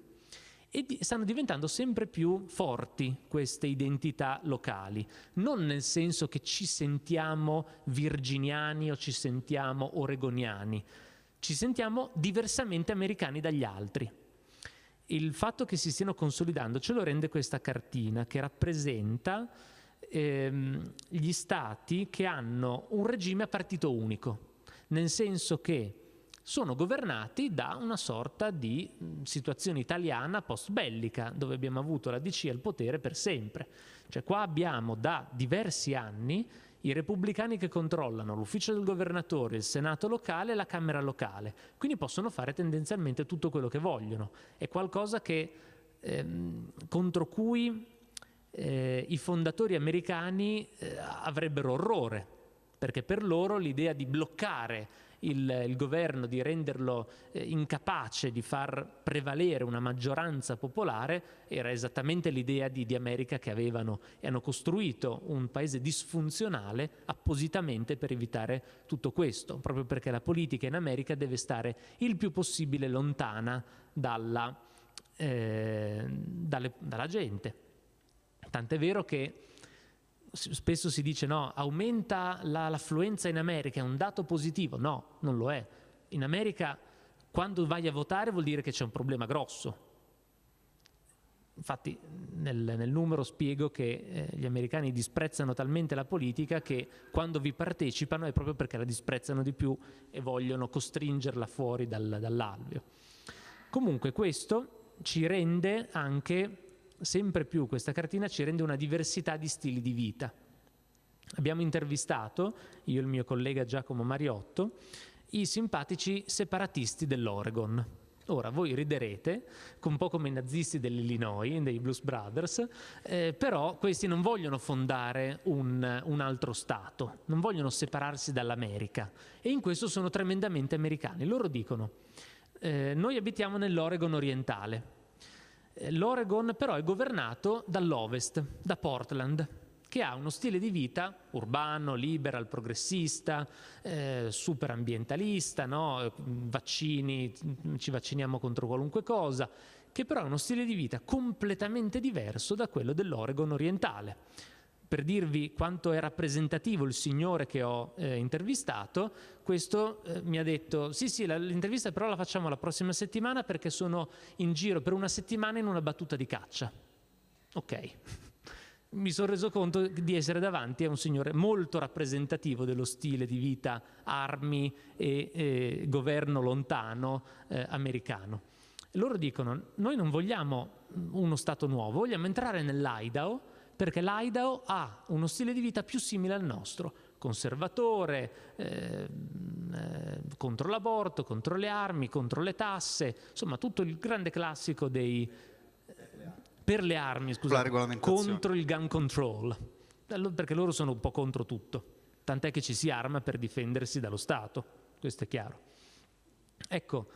e di, stanno diventando sempre più forti queste identità locali, non nel senso che ci sentiamo virginiani o ci sentiamo oregoniani, ci sentiamo diversamente americani dagli altri. Il fatto che si stiano consolidando ce lo rende questa cartina che rappresenta ehm, gli stati che hanno un regime a partito unico, nel senso che sono governati da una sorta di situazione italiana post-bellica, dove abbiamo avuto la DC al potere per sempre. Cioè qua abbiamo da diversi anni i repubblicani che controllano l'ufficio del governatore, il senato locale e la camera locale, quindi possono fare tendenzialmente tutto quello che vogliono. È qualcosa che, ehm, contro cui eh, i fondatori americani eh, avrebbero orrore, perché per loro l'idea di bloccare il, il governo di renderlo eh, incapace di far prevalere una maggioranza popolare era esattamente l'idea di, di America che avevano e hanno costruito un paese disfunzionale appositamente per evitare tutto questo, proprio perché la politica in America deve stare il più possibile lontana dalla, eh, dalle, dalla gente. Tant'è vero che spesso si dice no, aumenta la, l'affluenza in America, è un dato positivo. No, non lo è. In America quando vai a votare vuol dire che c'è un problema grosso. Infatti nel, nel numero spiego che eh, gli americani disprezzano talmente la politica che quando vi partecipano è proprio perché la disprezzano di più e vogliono costringerla fuori dal, dall'alveo. Comunque questo ci rende anche sempre più questa cartina ci rende una diversità di stili di vita. Abbiamo intervistato, io e il mio collega Giacomo Mariotto, i simpatici separatisti dell'Oregon. Ora, voi riderete, un po' come i nazisti dell'Illinois, dei Blues Brothers, eh, però questi non vogliono fondare un, un, altro Stato, non vogliono separarsi dall'America e in questo sono tremendamente americani. Loro dicono, eh, noi abitiamo nell'Oregon orientale, L'Oregon però è governato dall'ovest, da Portland. che ha uno stile di vita urbano, liberal, progressista, eh, super ambientalista, no? vaccini, ci vacciniamo contro qualunque cosa, che però ha uno stile di vita completamente diverso da quello dell'Oregon orientale. Per dirvi quanto è rappresentativo il signore che ho eh, intervistato, questo eh, mi ha detto sì sì l'intervista però la facciamo la prossima settimana perché sono in giro per una settimana in una battuta di caccia. Ok mi sono reso conto di essere davanti a un signore molto rappresentativo dello stile di vita armi e, e governo lontano eh, americano. Loro dicono, noi non vogliamo uno Stato nuovo, vogliamo entrare nell'Idaho perché l'Idaho ha uno stile di vita più simile al nostro, conservatore, eh, eh, contro l'aborto, contro le armi, contro le tasse, insomma tutto il grande classico dei per le armi, scusate, contro il gun control, perché loro sono un po' contro tutto, tant'è che ci si arma per difendersi dallo Stato, questo è chiaro. Ecco,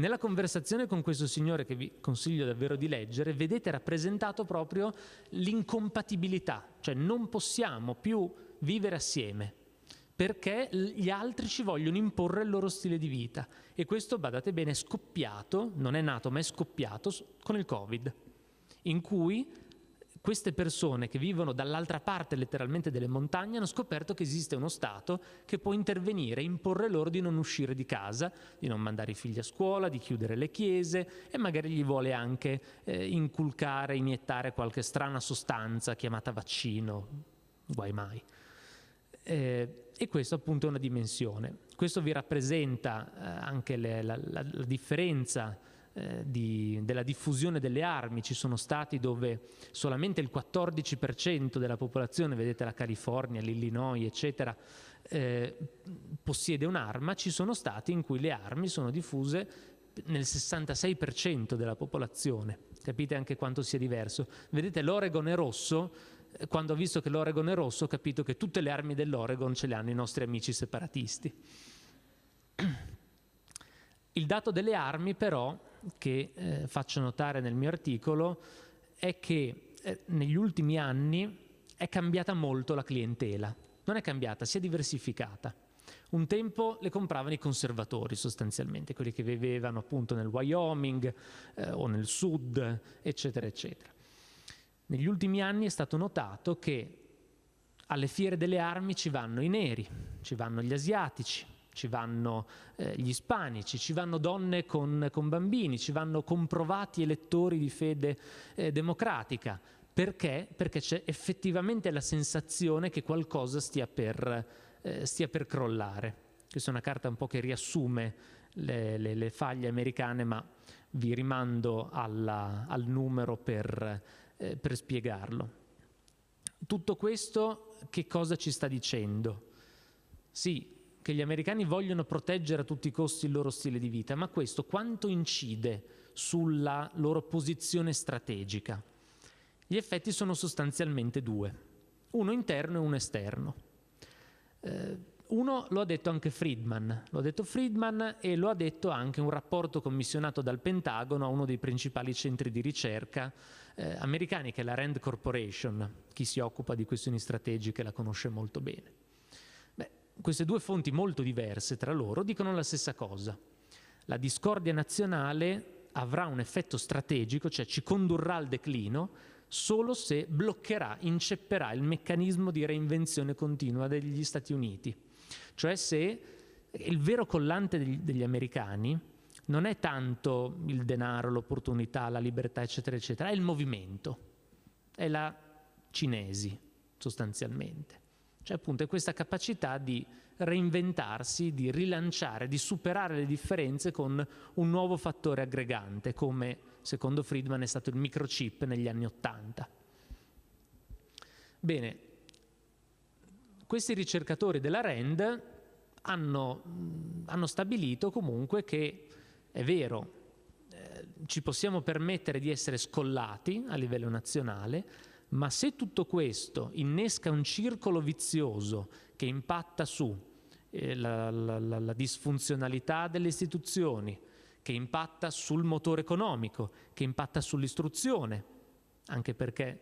nella conversazione con questo signore che vi consiglio davvero di leggere, vedete rappresentato proprio l'incompatibilità, cioè non possiamo più vivere assieme perché gli altri ci vogliono imporre il loro stile di vita. E questo, badate bene, è scoppiato, non è nato ma è scoppiato con il Covid in cui queste persone che vivono dall'altra parte letteralmente delle montagne hanno scoperto che esiste uno Stato che può intervenire, imporre loro di non uscire di casa, di non mandare i figli a scuola, di chiudere le chiese e magari gli vuole anche eh, inculcare, iniettare qualche strana sostanza chiamata vaccino, guai mai. Eh, e questo appunto è una dimensione. Questo vi rappresenta eh, anche le, la, la, la differenza eh, di, della diffusione delle armi, ci sono stati dove solamente il 14% della popolazione, vedete la California, l'Illinois, eccetera, eh, possiede un'arma, ci sono stati in cui le armi sono diffuse nel 66% della popolazione. Capite anche quanto sia diverso. Vedete l'Oregon è rosso, eh, quando ho visto che l'Oregon è rosso ho capito che tutte le armi dell'Oregon ce le hanno i nostri amici separatisti. Il dato delle armi però che eh, faccio notare nel mio articolo è che eh, negli ultimi anni è cambiata molto la clientela. Non è cambiata, si è diversificata. Un tempo le compravano i conservatori sostanzialmente, quelli che vivevano appunto nel Wyoming eh, o nel sud, eccetera, eccetera. Negli ultimi anni è stato notato che alle fiere delle armi ci vanno i neri, ci vanno gli asiatici, ci vanno eh, gli ispanici, ci vanno donne con, con, bambini, ci vanno comprovati elettori di fede eh, democratica. Perché? Perché c'è effettivamente la sensazione che qualcosa stia per, eh, stia per crollare. Questa è una carta un po' che riassume le, le, le faglie americane, ma vi rimando alla, al numero per, eh, per spiegarlo. Tutto questo che cosa ci sta dicendo? Sì, che gli americani vogliono proteggere a tutti i costi il loro stile di vita, ma questo quanto incide sulla loro posizione strategica? Gli effetti sono sostanzialmente due, uno interno e uno esterno. Eh, uno lo ha detto anche Friedman, lo ha detto Friedman e lo ha detto anche un rapporto commissionato dal Pentagono a uno dei principali centri di ricerca eh, americani che è la Rand Corporation, chi si occupa di questioni strategiche la conosce molto bene queste due fonti molto diverse tra loro dicono la stessa cosa. La discordia nazionale avrà un effetto strategico, cioè ci condurrà al declino, solo se bloccherà, incepperà il meccanismo di reinvenzione continua degli Stati Uniti. Cioè se il vero collante degli, degli americani non è tanto il denaro, l'opportunità, la libertà, eccetera, eccetera, è il movimento, è la cinesi sostanzialmente. Cioè appunto è questa capacità di reinventarsi, di rilanciare, di superare le differenze con un nuovo fattore aggregante, come secondo Friedman è stato il microchip negli anni Ottanta. Bene, questi ricercatori della RAND hanno, hanno stabilito comunque che è vero, eh, ci possiamo permettere di essere scollati a livello nazionale, ma se tutto questo innesca un circolo vizioso che impatta su eh, la, la, la, la disfunzionalità delle istituzioni, che impatta sul motore economico, che impatta sull'istruzione, anche perché,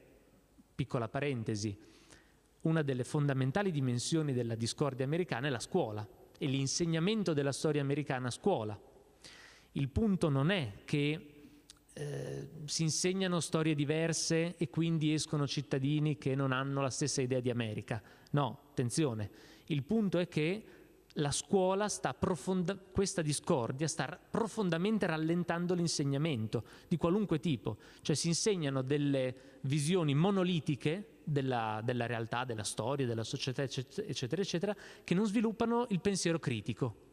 piccola parentesi, una delle fondamentali dimensioni della discordia americana è la scuola e l'insegnamento della storia americana a scuola. Il punto non è che eh, si insegnano storie diverse e quindi escono cittadini che non hanno la stessa idea di America. No, attenzione, il punto è che la scuola sta questa discordia sta profondamente rallentando l'insegnamento di qualunque tipo, cioè si insegnano delle visioni monolitiche della, della realtà, della storia, della società, eccetera, eccetera, che non sviluppano il pensiero critico.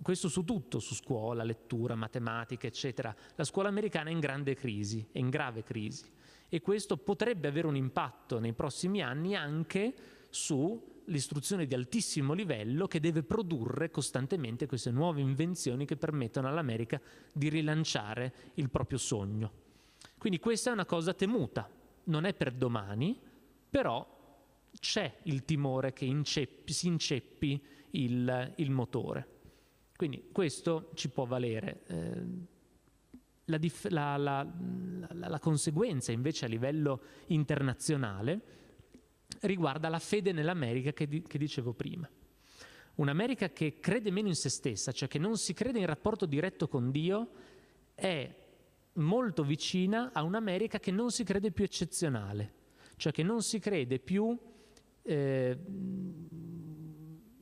Questo su tutto, su scuola, lettura, matematica, eccetera. La scuola americana è in grande crisi, è in grave crisi e questo potrebbe avere un impatto nei prossimi anni anche sull'istruzione di altissimo livello che deve produrre costantemente queste nuove invenzioni che permettono all'America di rilanciare il proprio sogno. Quindi questa è una cosa temuta, non è per domani, però c'è il timore che inceppi, si inceppi il, il, motore. Quindi questo ci può valere. Eh, la, la, la, la, conseguenza invece a livello internazionale riguarda la fede nell'America che, di, che dicevo prima. Un'America che crede meno in se stessa, cioè che non si crede in rapporto diretto con Dio, è molto vicina a un'America che non si crede più eccezionale, cioè che non si crede più eh,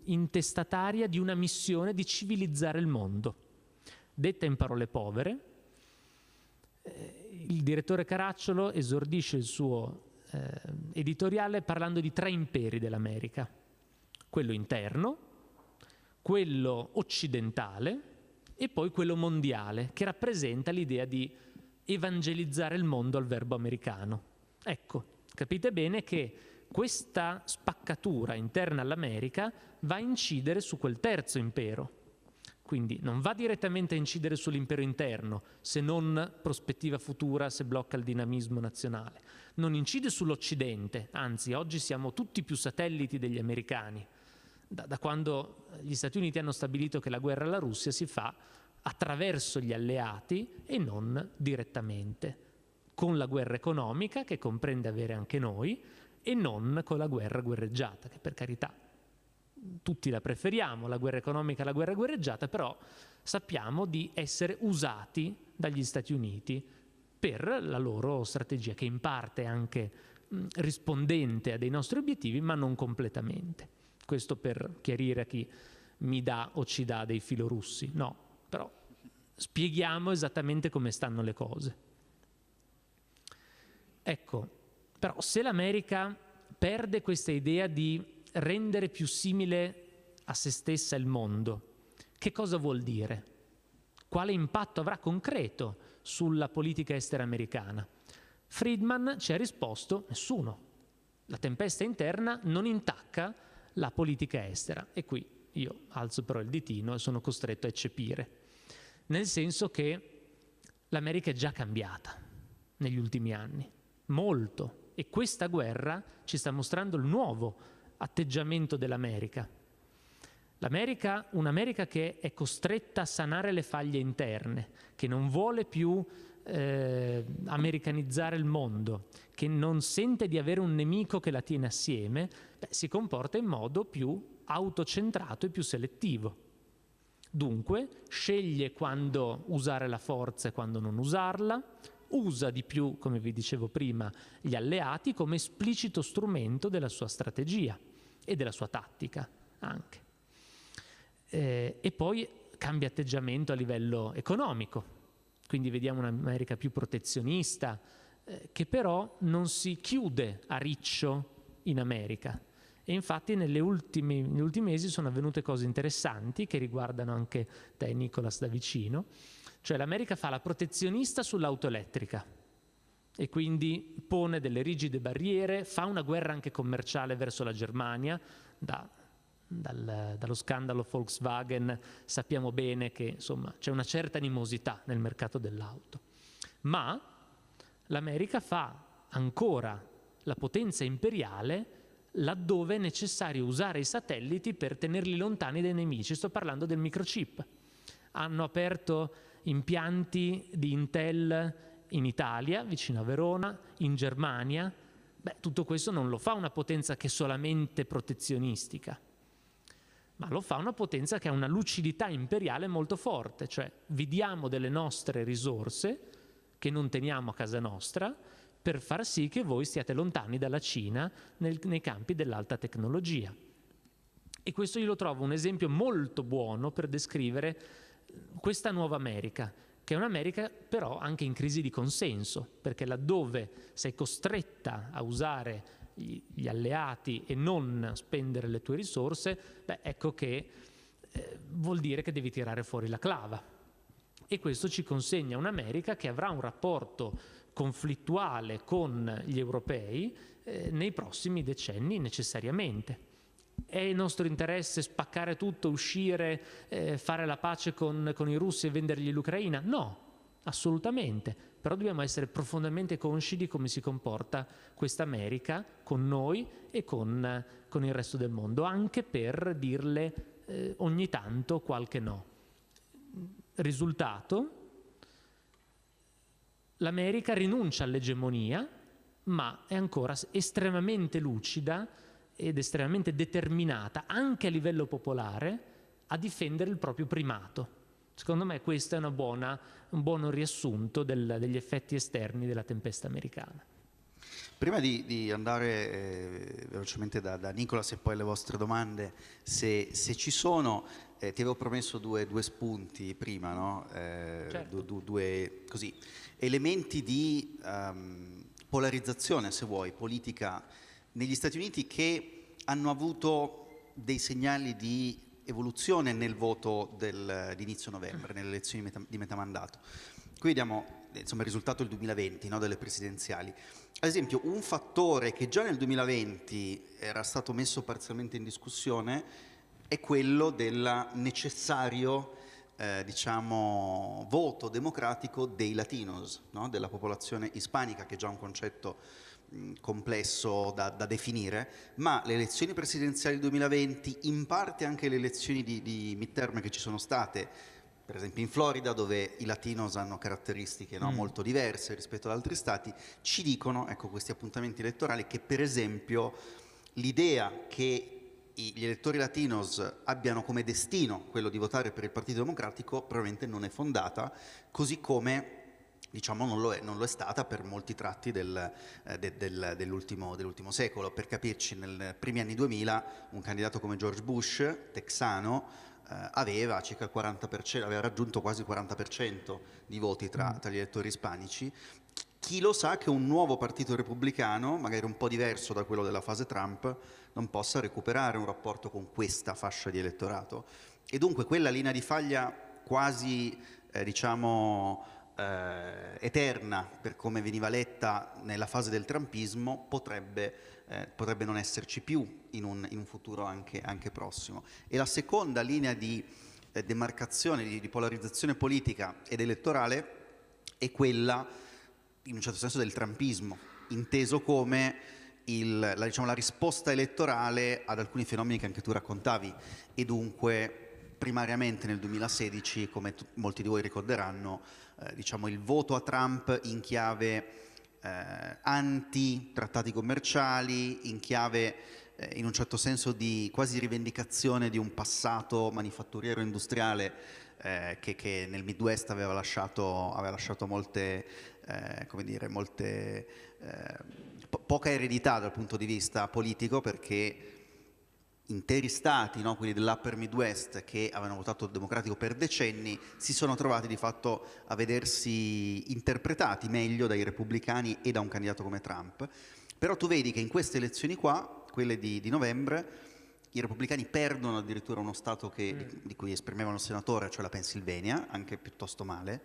intestataria di una missione di civilizzare il mondo. Detta in parole povere, eh, il direttore Caracciolo esordisce il suo eh, editoriale parlando di tre imperi dell'America, quello interno, quello occidentale e poi quello mondiale, che rappresenta l'idea di evangelizzare il mondo al verbo americano. Ecco, capite bene che questa spaccatura interna all'America va a incidere su quel terzo impero. Quindi non va direttamente a incidere sull'impero interno, se non prospettiva futura, se blocca il dinamismo nazionale. Non incide sull'Occidente, anzi oggi siamo tutti più satelliti degli americani. Da, da quando gli Stati Uniti hanno stabilito che la guerra alla Russia si fa attraverso gli alleati e non direttamente, con la guerra economica che comprende avere anche noi e non con la guerra guerreggiata, che per carità tutti la preferiamo, la guerra economica alla guerra guerreggiata, però sappiamo di essere usati dagli Stati Uniti per la loro strategia, che in parte è anche rispondente a dei nostri obiettivi, ma non completamente. Questo per chiarire a chi mi dà o ci dà dei filorussi. No, però spieghiamo esattamente come stanno le cose. Ecco, però se l'America perde questa idea di rendere più simile a se stessa il mondo, che cosa vuol dire? Quale impatto avrà concreto sulla politica estera americana? Friedman ci ha risposto nessuno. La tempesta interna non intacca la politica estera e qui io alzo però il ditino e sono costretto a eccepire nel senso che l'America è già cambiata negli ultimi anni, molto, e questa guerra ci sta mostrando il nuovo atteggiamento dell'America. L'America, un'America che è costretta a sanare le faglie interne, che non vuole più eh, americanizzare il mondo, che non sente di avere un nemico che la tiene assieme, beh, si comporta in modo più autocentrato e più selettivo. Dunque sceglie quando usare la forza e quando non usarla, usa di più, come vi dicevo prima, gli alleati come esplicito strumento della sua strategia e della sua tattica anche. Eh, e poi cambia atteggiamento a livello economico, quindi vediamo un'America più protezionista, eh, che però non si chiude a riccio in America, e infatti ultimi, negli ultimi mesi sono avvenute cose interessanti che riguardano anche te, Nicolas, da vicino. Cioè l'America fa la protezionista sull'auto elettrica e quindi pone delle rigide barriere, fa una guerra anche commerciale verso la Germania, da, dal, dallo scandalo Volkswagen sappiamo bene che c'è una certa animosità nel mercato dell'auto. Ma l'America fa ancora la potenza imperiale laddove è necessario usare i satelliti per tenerli lontani dai nemici. Sto parlando del microchip. Hanno aperto impianti di Intel in Italia, vicino a Verona, in Germania, Beh, tutto questo non lo fa una potenza che è solamente protezionistica, ma lo fa una potenza che ha una lucidità imperiale molto forte, cioè vi diamo delle nostre risorse che non teniamo a casa nostra per far sì che voi stiate lontani dalla Cina nel, nei campi dell'alta tecnologia. E questo io lo trovo un esempio molto buono per descrivere questa nuova America, che è un'America però anche in crisi di consenso, perché laddove sei costretta a usare gli alleati e non spendere le tue risorse, beh, ecco che eh, vuol dire che devi tirare fuori la clava. E questo ci consegna un'America che avrà un rapporto conflittuale con gli europei eh, nei prossimi decenni necessariamente. È il nostro interesse spaccare tutto, uscire, eh, fare la pace con, con i russi e vendergli l'Ucraina? No, assolutamente però dobbiamo essere profondamente consci di come si comporta questa America con noi e con, con il resto del mondo, anche per dirle eh, ogni tanto qualche no. Risultato, l'America rinuncia all'egemonia, ma è ancora estremamente lucida ed estremamente determinata, anche a livello popolare, a difendere il proprio primato. Secondo me questo è buona, un buono riassunto del, degli effetti esterni della tempesta americana. Prima di, di andare eh, velocemente da, da, Nicolas e poi alle vostre domande, se, se ci sono, eh, ti avevo promesso due, due spunti prima, no? eh, certo. due, due così, elementi di um, polarizzazione, se vuoi, politica negli Stati Uniti che hanno avuto dei segnali di evoluzione nel voto del, novembre, nelle elezioni di, metà, di metà mandato. Qui vediamo insomma, il risultato del 2020, no, delle presidenziali. Ad esempio, un fattore che già nel 2020 era stato messo parzialmente in discussione è quello del necessario eh, diciamo, voto democratico dei latinos, no? della popolazione ispanica, che è già un concetto complesso da, da, definire, ma le elezioni presidenziali 2020, in parte anche le elezioni di, di midterm che ci sono state, per esempio in Florida dove i latinos hanno caratteristiche no, mm. molto diverse rispetto ad altri stati, ci dicono, ecco questi appuntamenti elettorali, che per esempio l'idea che gli elettori latinos abbiano come destino quello di votare per il Partito Democratico probabilmente non è fondata, così come diciamo non lo, è, non lo, è, stata per molti tratti del, eh, de, del, dell'ultimo, dell'ultimo secolo. Per capirci, nei primi anni 2000 un candidato come George Bush, texano, eh, aveva circa il 40%, aveva raggiunto quasi il 40% di voti tra, mm. tra gli elettori ispanici. Chi lo sa che un nuovo partito repubblicano, magari un po' diverso da quello della fase Trump, non possa recuperare un rapporto con questa fascia di elettorato. E dunque quella linea di faglia quasi, eh, diciamo, eh, eterna per come veniva letta nella fase del trumpismo potrebbe, eh, potrebbe non esserci più in un, in un futuro anche, anche, prossimo. E la seconda linea di eh, demarcazione, di, di polarizzazione politica ed elettorale è quella, in un certo senso, del trumpismo, inteso come il, la, diciamo, la, risposta elettorale ad alcuni fenomeni che anche tu raccontavi e dunque primariamente nel 2016, come molti di voi ricorderanno, eh, diciamo, il voto a Trump in chiave eh, anti-trattati commerciali, in chiave eh, in un certo senso di quasi rivendicazione di un passato manifatturiero industriale eh, che, che, nel Midwest aveva lasciato, aveva lasciato molte, eh, come dire, molte po poca eredità dal punto di vista politico perché interi stati, no, quelli dell'Upper Midwest, che avevano votato democratico per decenni, si sono trovati di fatto a vedersi interpretati meglio dai repubblicani e da un candidato come Trump. Però tu vedi che in queste elezioni qua, quelle di, di novembre, i repubblicani perdono addirittura uno Stato che, mm. di, di, cui esprimevano il senatore, cioè la Pennsylvania, anche piuttosto male.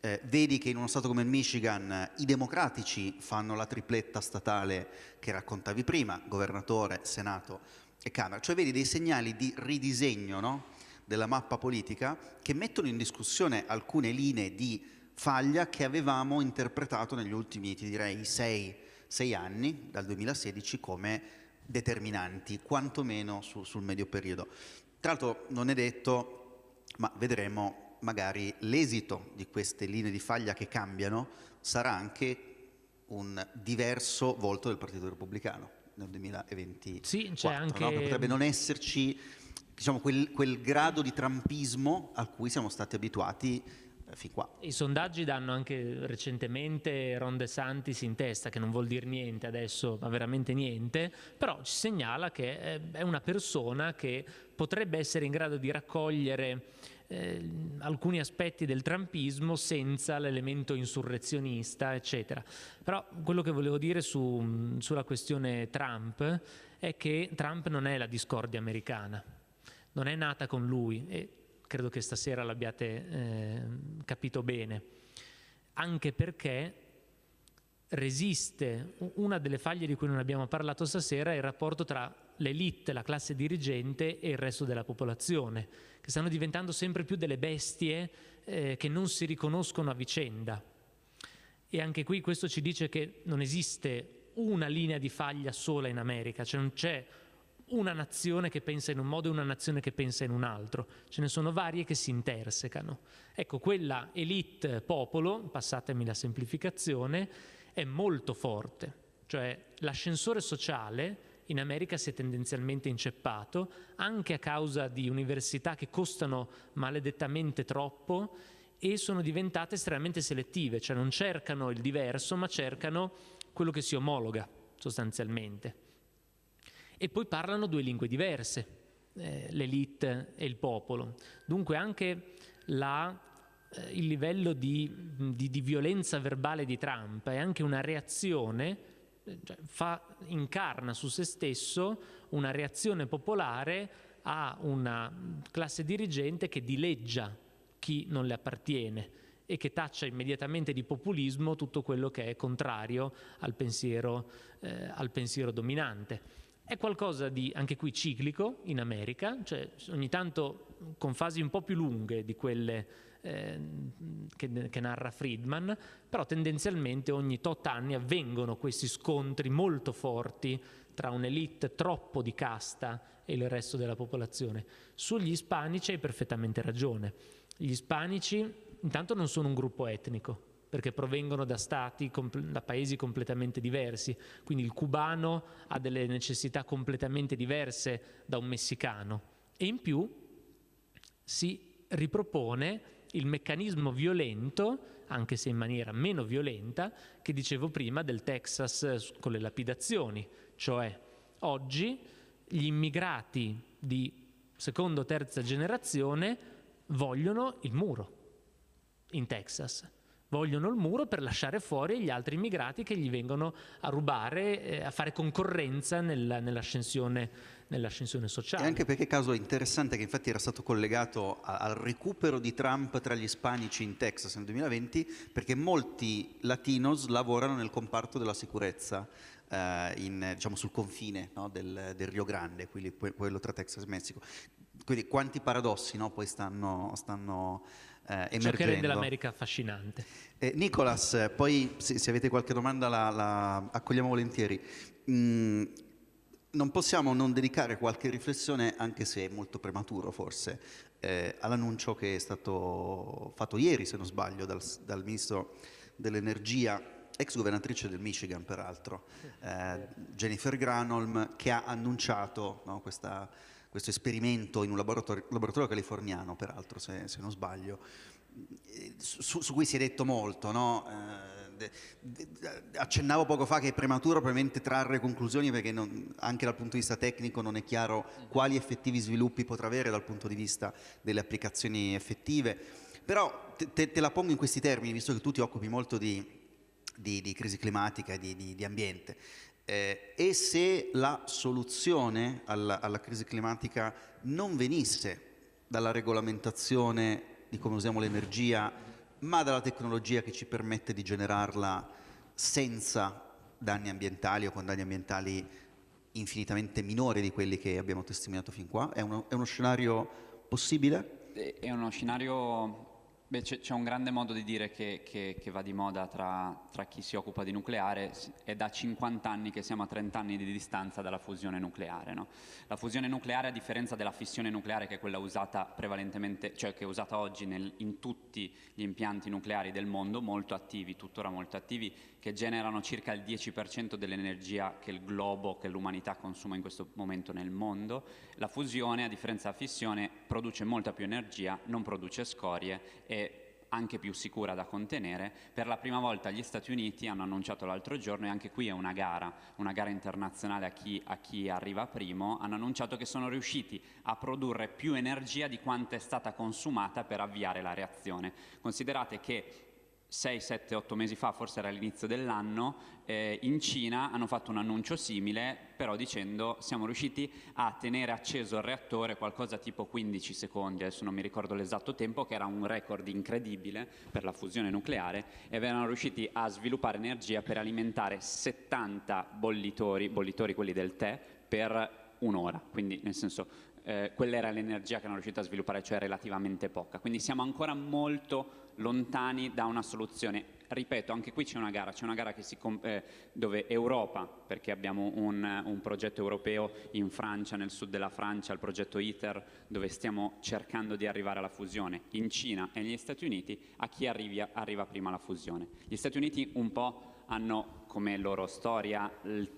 Eh, vedi che in uno Stato come il Michigan i democratici fanno la tripletta statale che raccontavi prima, governatore, Senato, e Camera, cioè vedi dei segnali di ridisegno no? della mappa politica che mettono in discussione alcune linee di faglia che avevamo interpretato negli ultimi, ti direi, sei, sei anni, dal 2016, come determinanti, quantomeno su, sul medio periodo. Tra l'altro non è detto, ma vedremo magari l'esito di queste linee di faglia che cambiano sarà anche un diverso volto del Partito Repubblicano nel 2020. Sì, c'è anche... No? Potrebbe non esserci diciamo, quel, quel grado di trampismo a cui siamo stati abituati eh, fin qua. I sondaggi danno anche recentemente Ron De Santis in testa, che non vuol dire niente adesso, ma veramente niente, però ci segnala che è una persona che potrebbe essere in grado di raccogliere eh, alcuni aspetti del trampismo senza l'elemento insurrezionista, eccetera. Però quello che volevo dire su, sulla questione Trump è che Trump non è la discordia americana, non è nata con lui e credo che stasera l'abbiate eh, capito bene, anche perché resiste una delle faglie di cui non abbiamo parlato stasera è il rapporto tra l'elite, la classe dirigente e il resto della popolazione, che stanno diventando sempre più delle bestie eh, che non si riconoscono a vicenda. E anche qui questo ci dice che non esiste una linea di faglia sola in America, cioè non c'è una nazione che pensa in un modo e una nazione che pensa in un altro, ce ne sono varie che si intersecano. Ecco, quella elite popolo, passatemi la semplificazione, è molto forte, cioè l'ascensore sociale in America si è tendenzialmente inceppato anche a causa di università che costano maledettamente troppo e sono diventate estremamente selettive, cioè non cercano il diverso ma cercano quello che si omologa sostanzialmente. E poi parlano due lingue diverse, eh, l'elite e il popolo. Dunque anche la, eh, il livello di, di, di violenza verbale di Trump è anche una reazione fa, incarna su se stesso una reazione popolare a una classe dirigente che dileggia chi non le appartiene e che taccia immediatamente di populismo tutto quello che è contrario al pensiero, eh, al pensiero dominante. È qualcosa di, anche qui, ciclico in America, cioè ogni tanto con fasi un po' più lunghe di quelle eh, che, che, narra Friedman, però tendenzialmente ogni tot anni avvengono questi scontri molto forti tra un'elite troppo di casta e il resto della popolazione. Sugli ispanici hai perfettamente ragione. Gli ispanici intanto non sono un gruppo etnico, perché provengono da stati, da paesi completamente diversi, quindi il cubano ha delle necessità completamente diverse da un messicano e in più si ripropone il meccanismo violento, anche se in maniera meno violenta, che dicevo prima del Texas con le lapidazioni, cioè oggi gli immigrati di seconda o terza generazione vogliono il muro in Texas vogliono il muro per lasciare fuori gli altri immigrati che gli vengono a rubare, eh, a fare concorrenza nel, nell'ascensione, nell'ascensione, sociale. E anche perché caso interessante che infatti era stato collegato a, al recupero di Trump tra gli ispanici in Texas nel 2020, perché molti latinos lavorano nel comparto della sicurezza. Uh, in, diciamo, sul confine no, del, del, Rio Grande, quello tra Texas e Messico. Quindi quanti paradossi no, poi stanno, stanno eh, emergendo. Ciò che rende l'America affascinante. Eh, Nicolas, poi se, se, avete qualche domanda la, la accogliamo volentieri. Mm, non possiamo non dedicare qualche riflessione, anche se è molto prematuro forse, eh, all'annuncio che è stato fatto ieri, se non sbaglio, dal, dal Ministro dell'Energia, ex governatrice del Michigan peraltro, eh, Jennifer Granholm, che ha annunciato no, questa questo esperimento in un laboratorio, laboratorio californiano, peraltro, se, se, non sbaglio, su, su, cui si è detto molto, no? eh, accennavo poco fa che è prematuro probabilmente trarre conclusioni perché non, anche dal punto di vista tecnico non è chiaro quali effettivi sviluppi potrà avere dal punto di vista delle applicazioni effettive, però te, te la pongo in questi termini, visto che tu ti occupi molto di, di, di crisi climatica e di, di, di ambiente. Eh, e se la soluzione alla, alla, crisi climatica non venisse dalla regolamentazione di come usiamo l'energia, ma dalla tecnologia che ci permette di generarla senza danni ambientali o con danni ambientali infinitamente minori di quelli che abbiamo testimoniato fin qua? È uno, è uno scenario possibile? È uno scenario c'è un grande modo di dire che, che, che va di moda tra, tra, chi si occupa di nucleare, è da 50 anni che siamo a 30 anni di distanza dalla fusione nucleare. No? La fusione nucleare, a differenza della fissione nucleare, che è quella usata prevalentemente, cioè che è usata oggi nel, in tutti gli impianti nucleari del mondo, molto attivi, tuttora molto attivi, che generano circa il 10% dell'energia che il globo, che l'umanità consuma in questo momento nel mondo, la fusione, a differenza della fissione, produce molta più energia, non produce scorie e anche più sicura da contenere. Per la prima volta gli Stati Uniti hanno annunciato l'altro giorno, e anche qui è una gara, una gara internazionale a chi, a chi, arriva primo, hanno annunciato che sono riusciti a produrre più energia di quanto è stata consumata per avviare la reazione. Considerate che 6, 7, 8 mesi fa, forse era all'inizio dell'anno, eh, in Cina hanno fatto un annuncio simile, però dicendo siamo riusciti a tenere acceso il reattore qualcosa tipo 15 secondi, adesso non mi ricordo l'esatto tempo, che era un record incredibile per la fusione nucleare, e erano riusciti a sviluppare energia per alimentare 70 bollitori, bollitori quelli del tè, per un'ora, quindi nel senso eh, quella era l'energia che erano riusciti a sviluppare, cioè relativamente poca. Quindi siamo ancora molto lontani da una soluzione. Ripeto, anche qui c'è una gara, c'è una gara eh, dove Europa, perché abbiamo un, un, progetto europeo in Francia, nel sud della Francia, il progetto ITER, dove stiamo cercando di arrivare alla fusione, in Cina e negli Stati Uniti, a chi arrivi, arriva prima alla fusione. Gli Stati Uniti un po' hanno come loro storia,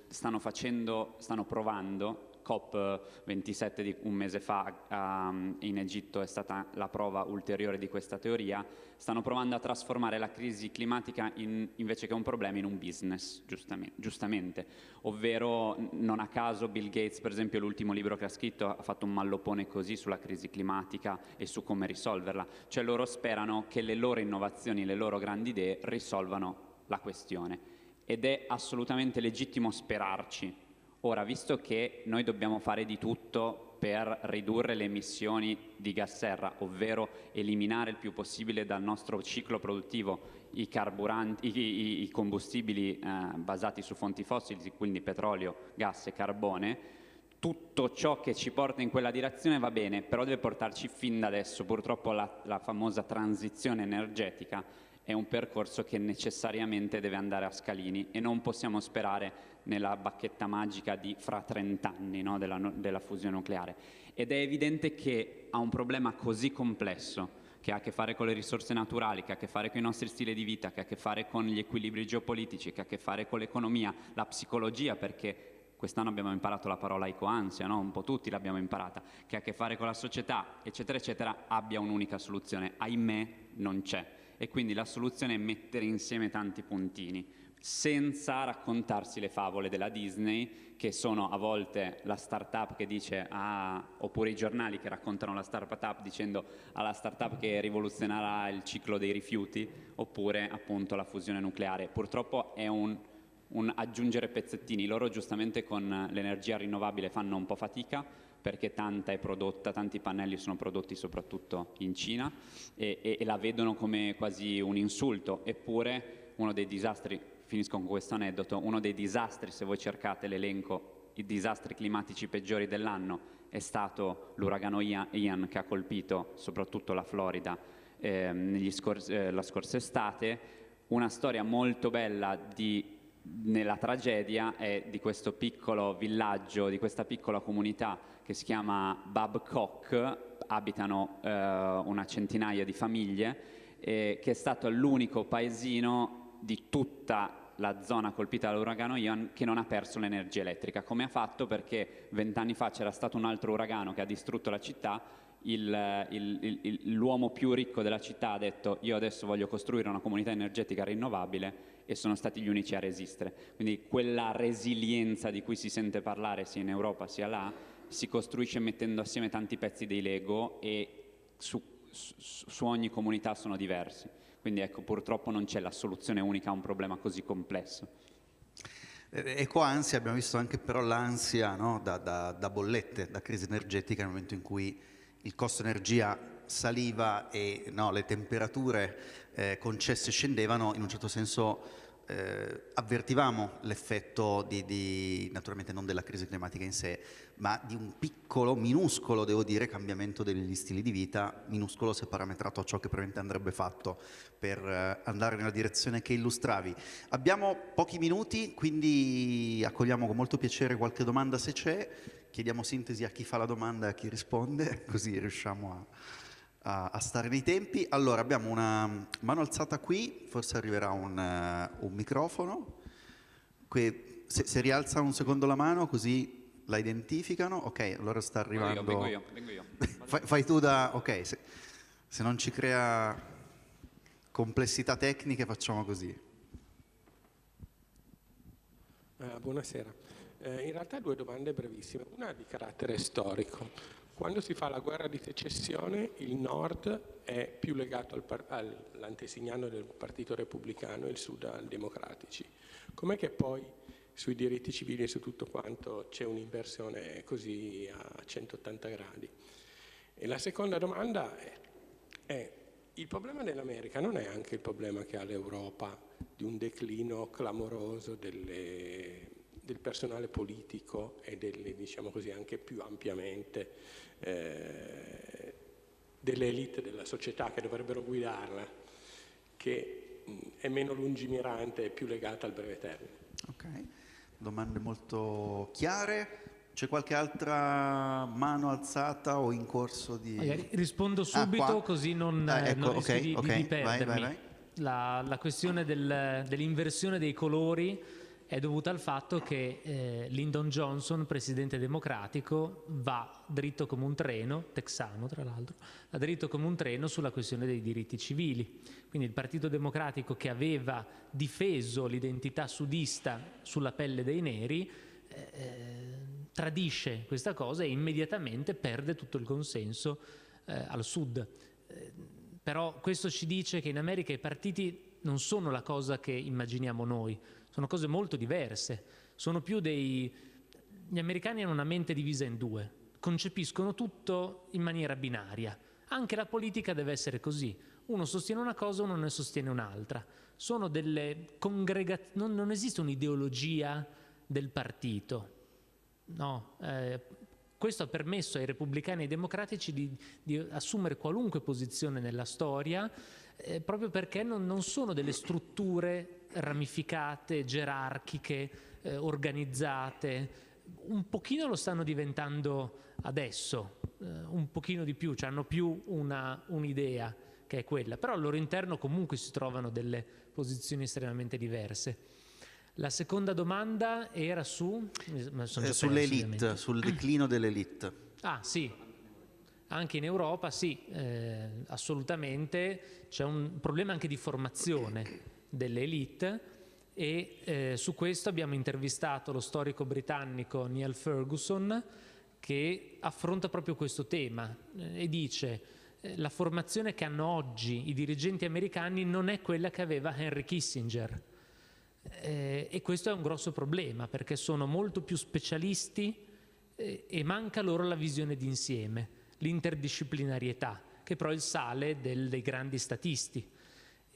stanno facendo, stanno provando COP27 di un mese fa um, in Egitto è stata la prova ulteriore di questa teoria, stanno provando a trasformare la crisi climatica in, invece che un problema in un business, giustamente, giustamente, ovvero non a caso Bill Gates, per esempio l'ultimo libro che ha scritto ha fatto un mallopone così sulla crisi climatica e su come risolverla, cioè loro sperano che le loro innovazioni, le loro grandi idee risolvano la questione. Ed è assolutamente legittimo sperarci Ora, visto che noi dobbiamo fare di tutto per ridurre le emissioni di gas serra, ovvero eliminare il più possibile dal nostro ciclo produttivo i, i, i combustibili eh, basati su fonti fossili, quindi petrolio, gas e carbone, tutto ciò che ci porta in quella direzione va bene, però deve portarci fin da adesso. Purtroppo la, la famosa transizione energetica è un percorso che necessariamente deve andare a scalini e non possiamo sperare nella bacchetta magica di fra 30 anni no, della, della fusione nucleare. Ed è evidente che ha un problema così complesso che ha a che fare con le risorse naturali, che ha a che fare con i nostri stili di vita, che ha a che fare con gli equilibri geopolitici, che ha a che fare con l'economia, la psicologia, perché quest'anno abbiamo imparato la parola ecoansia, no? un po' tutti l'abbiamo imparata, che ha a che fare con la società, eccetera, eccetera, abbia un'unica soluzione. Ahimè non c'è. E quindi la soluzione è mettere insieme tanti puntini senza raccontarsi le favole della Disney, che sono a volte la startup che dice, ah, oppure i giornali che raccontano la startup dicendo alla ah, startup che rivoluzionerà il ciclo dei rifiuti, oppure appunto la fusione nucleare. Purtroppo è un, un aggiungere pezzettini. Loro giustamente con l'energia rinnovabile fanno un po' fatica, perché tanta è prodotta, tanti pannelli sono prodotti soprattutto in Cina e, e, e la vedono come quasi un insulto, eppure uno dei disastri finisco con questo aneddoto, uno dei disastri, se voi cercate l'elenco, i disastri climatici peggiori dell'anno è stato l'uragano Ian che ha colpito soprattutto la Florida eh, scor eh, la scorsa estate. Una storia molto bella di, nella tragedia è di questo piccolo villaggio, di questa piccola comunità che si chiama Babcock, abitano eh, una centinaia di famiglie, che è stato l'unico paesino di tutta la zona colpita dall'uragano Ian che non ha perso l'energia elettrica. Come ha fatto? Perché vent'anni fa c'era stato un altro uragano che ha distrutto la città, l'uomo più ricco della città ha detto io adesso voglio costruire una comunità energetica rinnovabile e sono stati gli unici a resistere. Quindi quella resilienza di cui si sente parlare sia in Europa sia là si costruisce mettendo assieme tanti pezzi dei Lego e su, su, su ogni comunità sono diversi. Quindi ecco, purtroppo non c'è la soluzione unica a un problema così complesso. Ecoansia, abbiamo visto anche però l'ansia no? da, da, da, bollette, da crisi energetica nel momento in cui il costo energia saliva e no, le temperature eh, concesse scendevano, in un certo senso eh, avvertivamo l'effetto di, di, naturalmente non della crisi climatica in sé, ma di un piccolo, minuscolo, devo dire, cambiamento degli stili di vita, minuscolo se parametrato a ciò che probabilmente andrebbe fatto per eh, andare nella direzione che illustravi. Abbiamo pochi minuti, quindi accogliamo con molto piacere qualche domanda se c'è, chiediamo sintesi a chi fa la domanda e a chi risponde, così riusciamo a a, a, stare nei tempi. Allora, abbiamo una mano alzata qui, forse arriverà un, uh, un microfono. Que, se, se, rialza un secondo la mano, così la identificano. Ok, allora sta arrivando... Vengo io, vengo io. fai, fai, tu da... Ok, se, se non ci crea complessità tecniche facciamo così. Uh, buonasera. Uh, in realtà due domande brevissime, una di carattere storico. Quando si fa la guerra di secessione il nord è più legato al all'antesignano del Partito Repubblicano e il sud al democratici. Com'è che poi sui diritti civili e su tutto quanto c'è un'inversione così a 180 gradi? E la seconda domanda è, è il problema dell'America non è anche il problema che ha l'Europa di un declino clamoroso delle, del personale politico e delle, diciamo così, anche più ampiamente eh, delle elite della società che dovrebbero guidarla, che mh, è meno lungimirante e più legata al breve termine. Ok, domande molto chiare. C'è qualche altra mano alzata o in corso di... Magari rispondo ah, subito ah, così non, ah, ecco, non okay, di, okay. di. Vai, vai, vai. La, la, questione del, dell'inversione dei colori è dovuta al fatto che eh, Lyndon Johnson, presidente democratico, va dritto come un treno, texano tra l'altro, va dritto come un treno sulla questione dei diritti civili. Quindi il Partito Democratico che aveva difeso l'identità sudista sulla pelle dei neri eh, eh tradisce questa cosa e immediatamente perde tutto il consenso eh, al sud. Eh, però questo ci dice che in America i partiti non sono la cosa che immaginiamo noi, sono cose molto diverse, sono più dei... Gli americani hanno una mente divisa in due, concepiscono tutto in maniera binaria. Anche la politica deve essere così. Uno sostiene una cosa, uno ne sostiene un'altra. Sono delle congregazioni, non, non, esiste un'ideologia del partito. No, eh, questo ha permesso ai repubblicani e ai democratici di, di assumere qualunque posizione nella storia eh, proprio perché non, non sono delle strutture ramificate, gerarchiche, eh, organizzate, un pochino lo stanno diventando adesso, eh, un pochino di più, cioè hanno più un'idea che è quella, però al loro interno comunque si trovano delle posizioni estremamente diverse. La seconda domanda era su... Eh, sull'elite, sul declino dell'elite. Ah sì, anche in Europa sì, eh, assolutamente, c'è un problema anche di formazione delle elite e eh, su questo abbiamo intervistato lo storico britannico Neil Ferguson che affronta proprio questo tema eh, e dice eh, la formazione che hanno oggi i dirigenti americani non è quella che aveva Henry Kissinger eh, e questo è un grosso problema perché sono molto più specialisti eh, e manca loro la visione d'insieme, l'interdisciplinarietà che però è il sale del, dei grandi statisti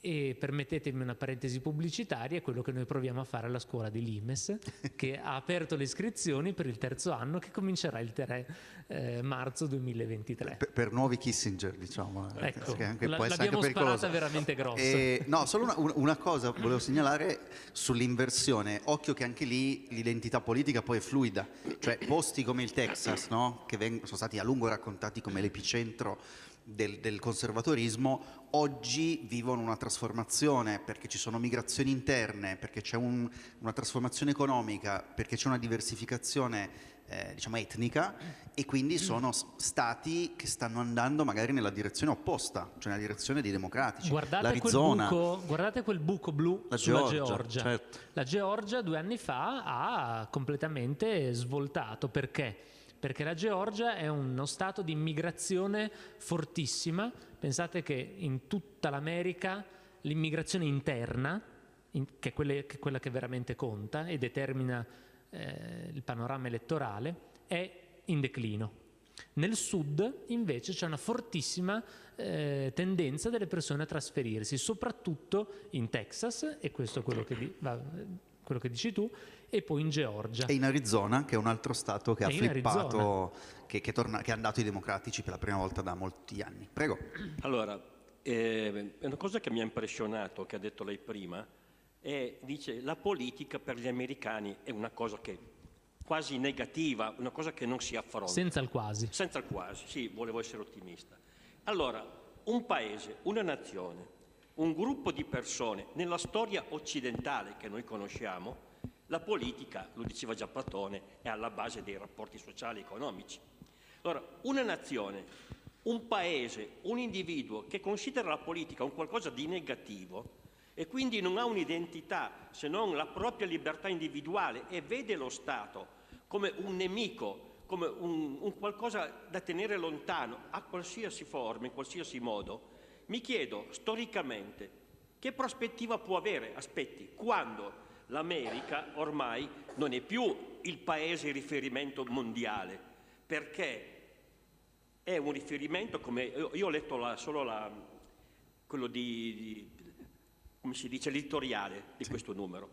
e permettetemi una parentesi pubblicitaria, è quello che noi proviamo a fare alla scuola di Limes, che ha aperto le iscrizioni per il terzo anno che comincerà il 3 eh, marzo 2023. Per, per, nuovi Kissinger, diciamo. Eh, ecco, anche, la, l'abbiamo sparata veramente grossa. E, no, solo una, una, cosa volevo segnalare sull'inversione. Occhio che anche lì l'identità politica poi è fluida. Cioè posti come il Texas, no? che vengono, sono stati a lungo raccontati come l'epicentro del, del, conservatorismo oggi vivono una trasformazione perché ci sono migrazioni interne, perché c'è un, una trasformazione economica, perché c'è una diversificazione eh, diciamo etnica e quindi sono stati che stanno andando magari nella direzione opposta, cioè nella direzione dei democratici. Guardate, quel buco, guardate quel buco, blu la sulla Georgia. Georgia. Certo. La Georgia due anni fa ha completamente svoltato perché? Perché la Georgia è uno stato di immigrazione fortissima. Pensate che in tutta l'America l'immigrazione interna, in, che, è quelle, che, è quella che veramente conta e determina eh, il panorama elettorale, è in declino. Nel sud invece c'è una fortissima eh, tendenza delle persone a trasferirsi, soprattutto in Texas, e questo è quello che, di, va, quello che dici tu, e poi in Georgia. E in Arizona, che è un altro stato che e ha flippato, che, che, torna, che, è andato ai democratici per la prima volta da molti anni. Prego. Allora, eh, una cosa che mi ha impressionato, che ha detto lei prima, è, dice, la politica per gli americani è una cosa che quasi negativa, una cosa che non si affronta. Senza il quasi. Senza il quasi, sì, volevo essere ottimista. Allora, un paese, una nazione, un gruppo di persone, nella storia occidentale che noi conosciamo, la politica, lo diceva già Platone, è alla base dei rapporti sociali e economici. Allora, una nazione, un paese, un individuo che considera la politica un qualcosa di negativo e quindi non ha un'identità se non la propria libertà individuale e vede lo Stato come un nemico come un, un qualcosa da tenere lontano a qualsiasi forma, in qualsiasi modo, mi chiedo storicamente che prospettiva può avere, aspetti, quando l'America ormai non è più il paese di riferimento mondiale, perché è un riferimento, come io ho letto la, solo la, quello di, di, come si dice, l'editoriale di sì. questo numero,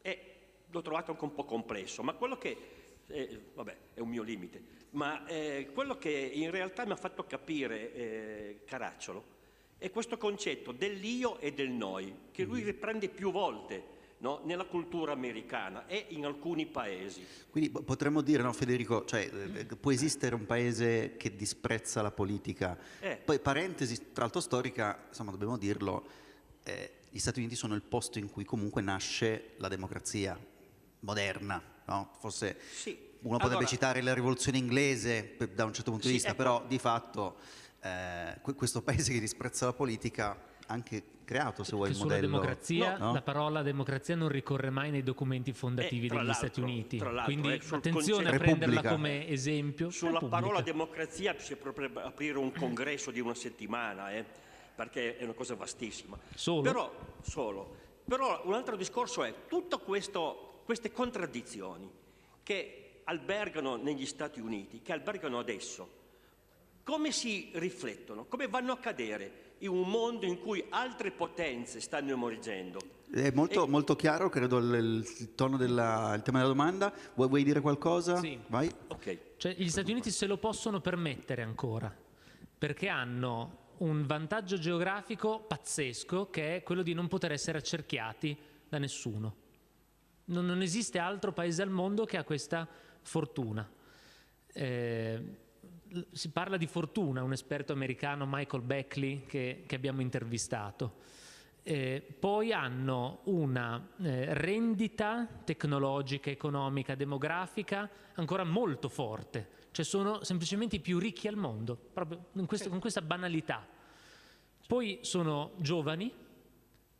e l'ho trovato anche un po' complesso, ma quello che eh, vabbè, è un mio limite, ma eh, quello che in realtà mi ha fatto capire eh, Caracciolo è questo concetto dell'io e del noi, che lui mm-hmm. riprende più volte no, nella cultura americana e in alcuni paesi. Quindi potremmo dire, no, Federico, cioè, eh, può esistere un paese che disprezza la politica. Eh. Poi, parentesi, tra l'altro storica, insomma, dobbiamo dirlo, eh, gli Stati Uniti sono il posto in cui comunque nasce la democrazia moderna, no? Forse sì. uno potrebbe allora, citare la rivoluzione inglese da un certo punto di sì, vista, ecco. però di fatto eh, questo paese che disprezza la politica anche creato, se vuoi, il sulla modello. democrazia, no? la parola democrazia non ricorre mai nei documenti fondativi eh, degli Stati Uniti. Quindi eh, attenzione a prenderla come esempio. Sulla Repubblica. parola democrazia si potrebbe aprire un congresso di una settimana, eh, perché è una cosa vastissima. Solo? Però, solo. Però un altro discorso è tutto questo queste contraddizioni che albergano negli Stati Uniti, che albergano adesso, come si riflettono, come vanno a cadere in un mondo in cui altre potenze stanno emergendo? È molto, e... molto chiaro, credo, il, il tono della, il tema della domanda. Vuoi, vuoi dire qualcosa? Sì. Vai. Okay. Cioè, gli Stati Uniti se lo possono permettere ancora, perché hanno un vantaggio geografico pazzesco che è quello di non poter essere accerchiati da nessuno. Non, non, esiste altro paese al mondo che ha questa fortuna. Eh, si parla di fortuna, un esperto americano, Michael Beckley, che, che abbiamo intervistato. Eh, poi hanno una eh, rendita tecnologica, economica, demografica ancora molto forte, cioè sono semplicemente i più ricchi al mondo, proprio questo, con questa banalità. Poi sono giovani,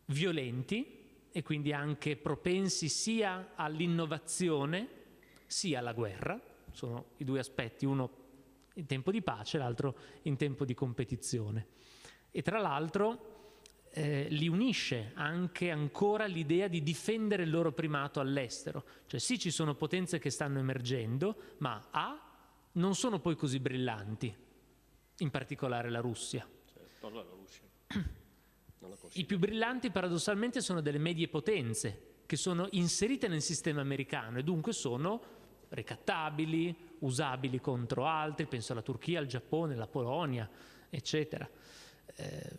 violenti, e quindi anche propensi sia all'innovazione sia alla guerra, sono i due aspetti, uno in tempo di pace, l'altro in tempo di competizione. E tra l'altro eh, li unisce anche ancora l'idea di difendere il loro primato all'estero, cioè sì ci sono potenze che stanno emergendo, ma A non sono poi così brillanti, in particolare la Russia. Certo, la Russia. I più brillanti paradossalmente sono delle medie potenze che sono inserite nel sistema americano e dunque sono ricattabili, usabili contro altri, penso alla Turchia, al Giappone, alla Polonia, eccetera. Eh,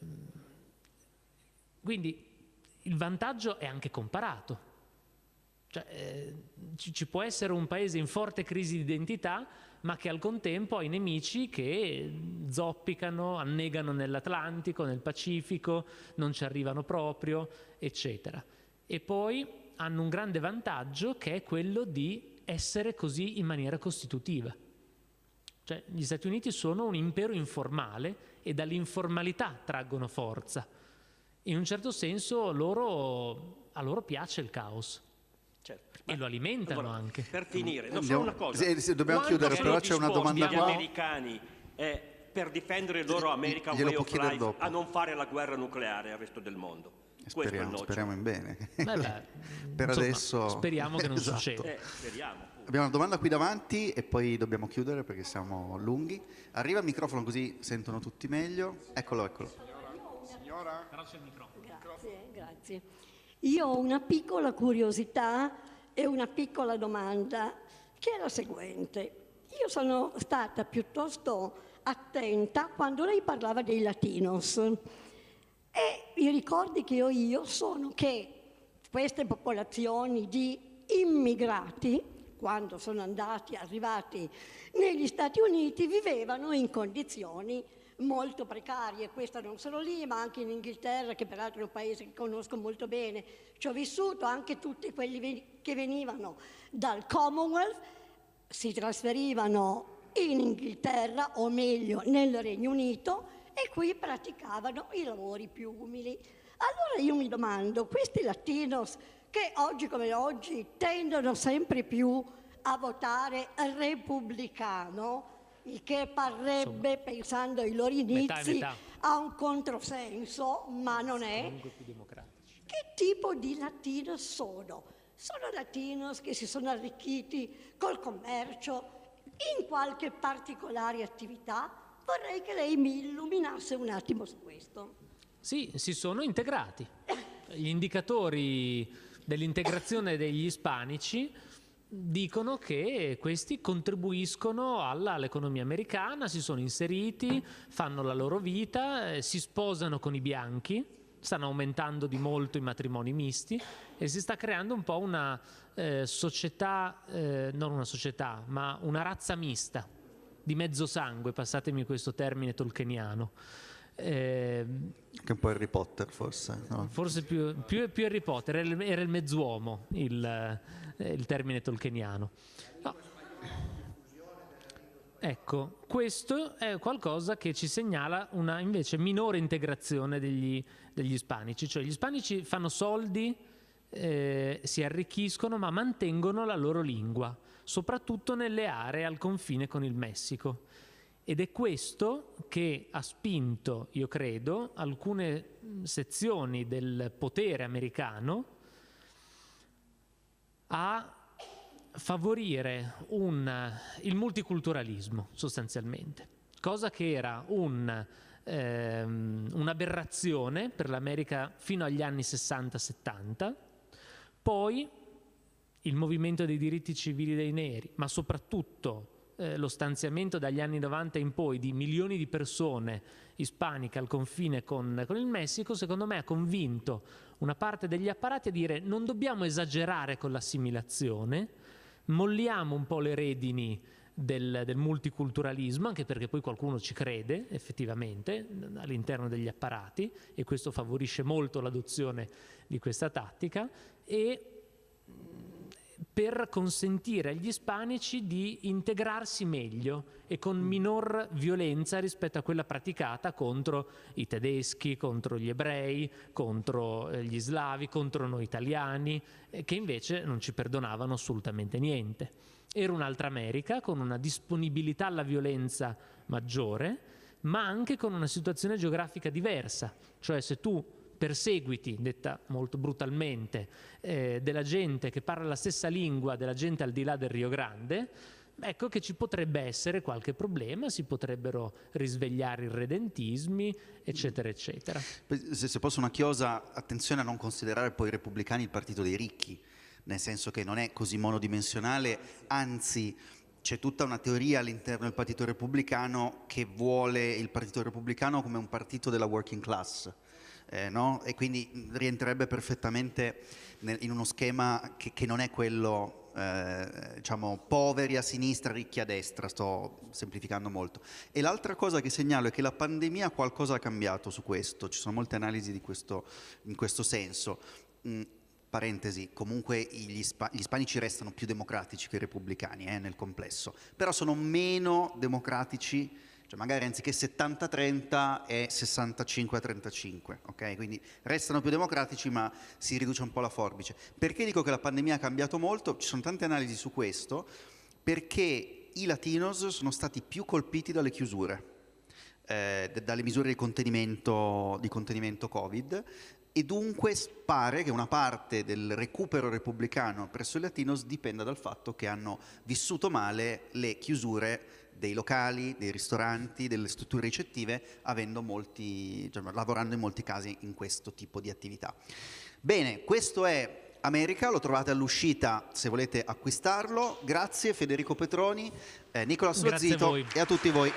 quindi il vantaggio è anche comparato. Cioè, eh, ci, ci può essere un paese in forte crisi di identità ma che al contempo ha i nemici che zoppicano, annegano nell'Atlantico, nel Pacifico, non ci arrivano proprio, eccetera. E poi hanno un grande vantaggio che è quello di essere così in maniera costitutiva. Cioè, gli Stati Uniti sono un impero informale e dall'informalità traggono forza. In un certo senso loro, a loro piace il caos. Certo. E lo alimentano allora, anche. Per finire, non so una cosa. Sì, sì, dobbiamo Quanto chiudere, però c'è una domanda qua. gli americani eh, per difendere il loro American Way of Life dopo. a non fare la guerra nucleare al resto del mondo? Speriamo, speriamo in bene. Beh, beh, per insomma, adesso... Speriamo che non esatto. succeda. Eh, speriamo. Abbiamo una domanda qui davanti e poi dobbiamo chiudere perché siamo lunghi. Arriva il microfono così sentono tutti meglio. Eccolo, eccolo. Signora? Grazie, grazie. Io ho una piccola curiosità e una piccola domanda che è la seguente. Io sono stata piuttosto attenta quando lei parlava dei latinos i ricordi che ho io sono che queste popolazioni di immigrati, quando sono andati, arrivati negli Stati Uniti, vivevano in condizioni molto precarie, questa non solo lì, ma anche in Inghilterra, che peraltro è un paese che conosco molto bene. Ci ho vissuto anche tutti quelli che venivano dal Commonwealth, si trasferivano in Inghilterra, o meglio nel Regno Unito, e qui praticavano i lavori più umili. Allora io mi domando, questi latinos che oggi come oggi tendono sempre più a votare repubblicano, il che parrebbe, Insomma, pensando ai loro inizi, metà metà. a un controsenso, ma non è. Che tipo di latinos sono? Sono latinos che si sono arricchiti col commercio, in qualche particolare attività? Vorrei che lei mi illuminasse un attimo su questo. Sì, si sono integrati. Gli indicatori dell'integrazione degli ispanici dicono che questi contribuiscono all'economia americana, si sono inseriti, fanno la loro vita, eh, si sposano con i bianchi, stanno aumentando di molto i matrimoni misti e si sta creando un po' una eh, società, eh, non una società, ma una razza mista di mezzo sangue, passatemi questo termine tolkieniano. Eh, che un po' Harry Potter forse. No? Forse più, più, più, Harry Potter, era il, era il mezz'uomo il, eh, il, termine tolkieniano. No. Ecco, questo è qualcosa che ci segnala una invece minore integrazione degli, degli ispanici, cioè gli ispanici fanno soldi, eh, si arricchiscono ma mantengono la loro lingua, soprattutto nelle aree al confine con il Messico. Ed è questo che ha spinto, io credo, alcune sezioni del potere americano a favorire un, il multiculturalismo sostanzialmente, cosa che era un, ehm, un'aberrazione per l'America fino agli anni 60-70, poi il movimento dei diritti civili dei neri, ma soprattutto eh, lo stanziamento dagli anni 90 in poi di milioni di persone ispaniche al confine con, con il Messico, secondo me ha convinto una parte degli apparati a dire non dobbiamo esagerare con l'assimilazione, molliamo un po' le redini del, del, multiculturalismo, anche perché poi qualcuno ci crede effettivamente all'interno degli apparati e questo favorisce molto l'adozione di questa tattica e per consentire agli ispanici di integrarsi meglio e con mm. minor violenza rispetto a quella praticata contro i tedeschi, contro gli ebrei, contro eh, gli slavi, contro noi italiani, eh, che invece non ci perdonavano assolutamente niente. Era un'altra America con una disponibilità alla violenza maggiore, ma anche con una situazione geografica diversa, cioè se tu perseguiti, detta molto brutalmente, eh, della gente che parla la stessa lingua della gente al di là del Rio Grande, ecco che ci potrebbe essere qualche problema, si potrebbero risvegliare irredentismi, eccetera, eccetera. Se, se posso una chiosa, attenzione a non considerare poi i repubblicani il partito dei ricchi, nel senso che non è così monodimensionale, anzi c'è tutta una teoria all'interno del Partito Repubblicano che vuole il Partito Repubblicano come un partito della working class eh, no? e quindi rientrerebbe perfettamente nel, in uno schema che, che non è quello eh, diciamo poveri a sinistra, ricchi a destra, sto semplificando molto. E l'altra cosa che segnalo è che la pandemia qualcosa ha cambiato su questo, ci sono molte analisi questo, in questo senso. Mm, parentesi, comunque gli, ispa gli, ispanici restano più democratici che i repubblicani eh, nel complesso, però sono meno democratici cioè magari anziché 70-30 è 65-35, ok? Quindi restano più democratici ma si riduce un po' la forbice. Perché dico che la pandemia ha cambiato molto? Ci sono tante analisi su questo, perché i latinos sono stati più colpiti dalle chiusure. eh, dalle misure di contenimento, di contenimento Covid e dunque pare che una parte del recupero repubblicano presso i Latinos dipenda dal fatto che hanno vissuto male le chiusure dei locali, dei ristoranti, delle strutture ricettive, molti, cioè, lavorando in molti casi in questo tipo di attività. Bene, questo è America, lo trovate all'uscita se volete acquistarlo. Grazie Federico Petroni, eh, Nicola Slozzito e a tutti voi.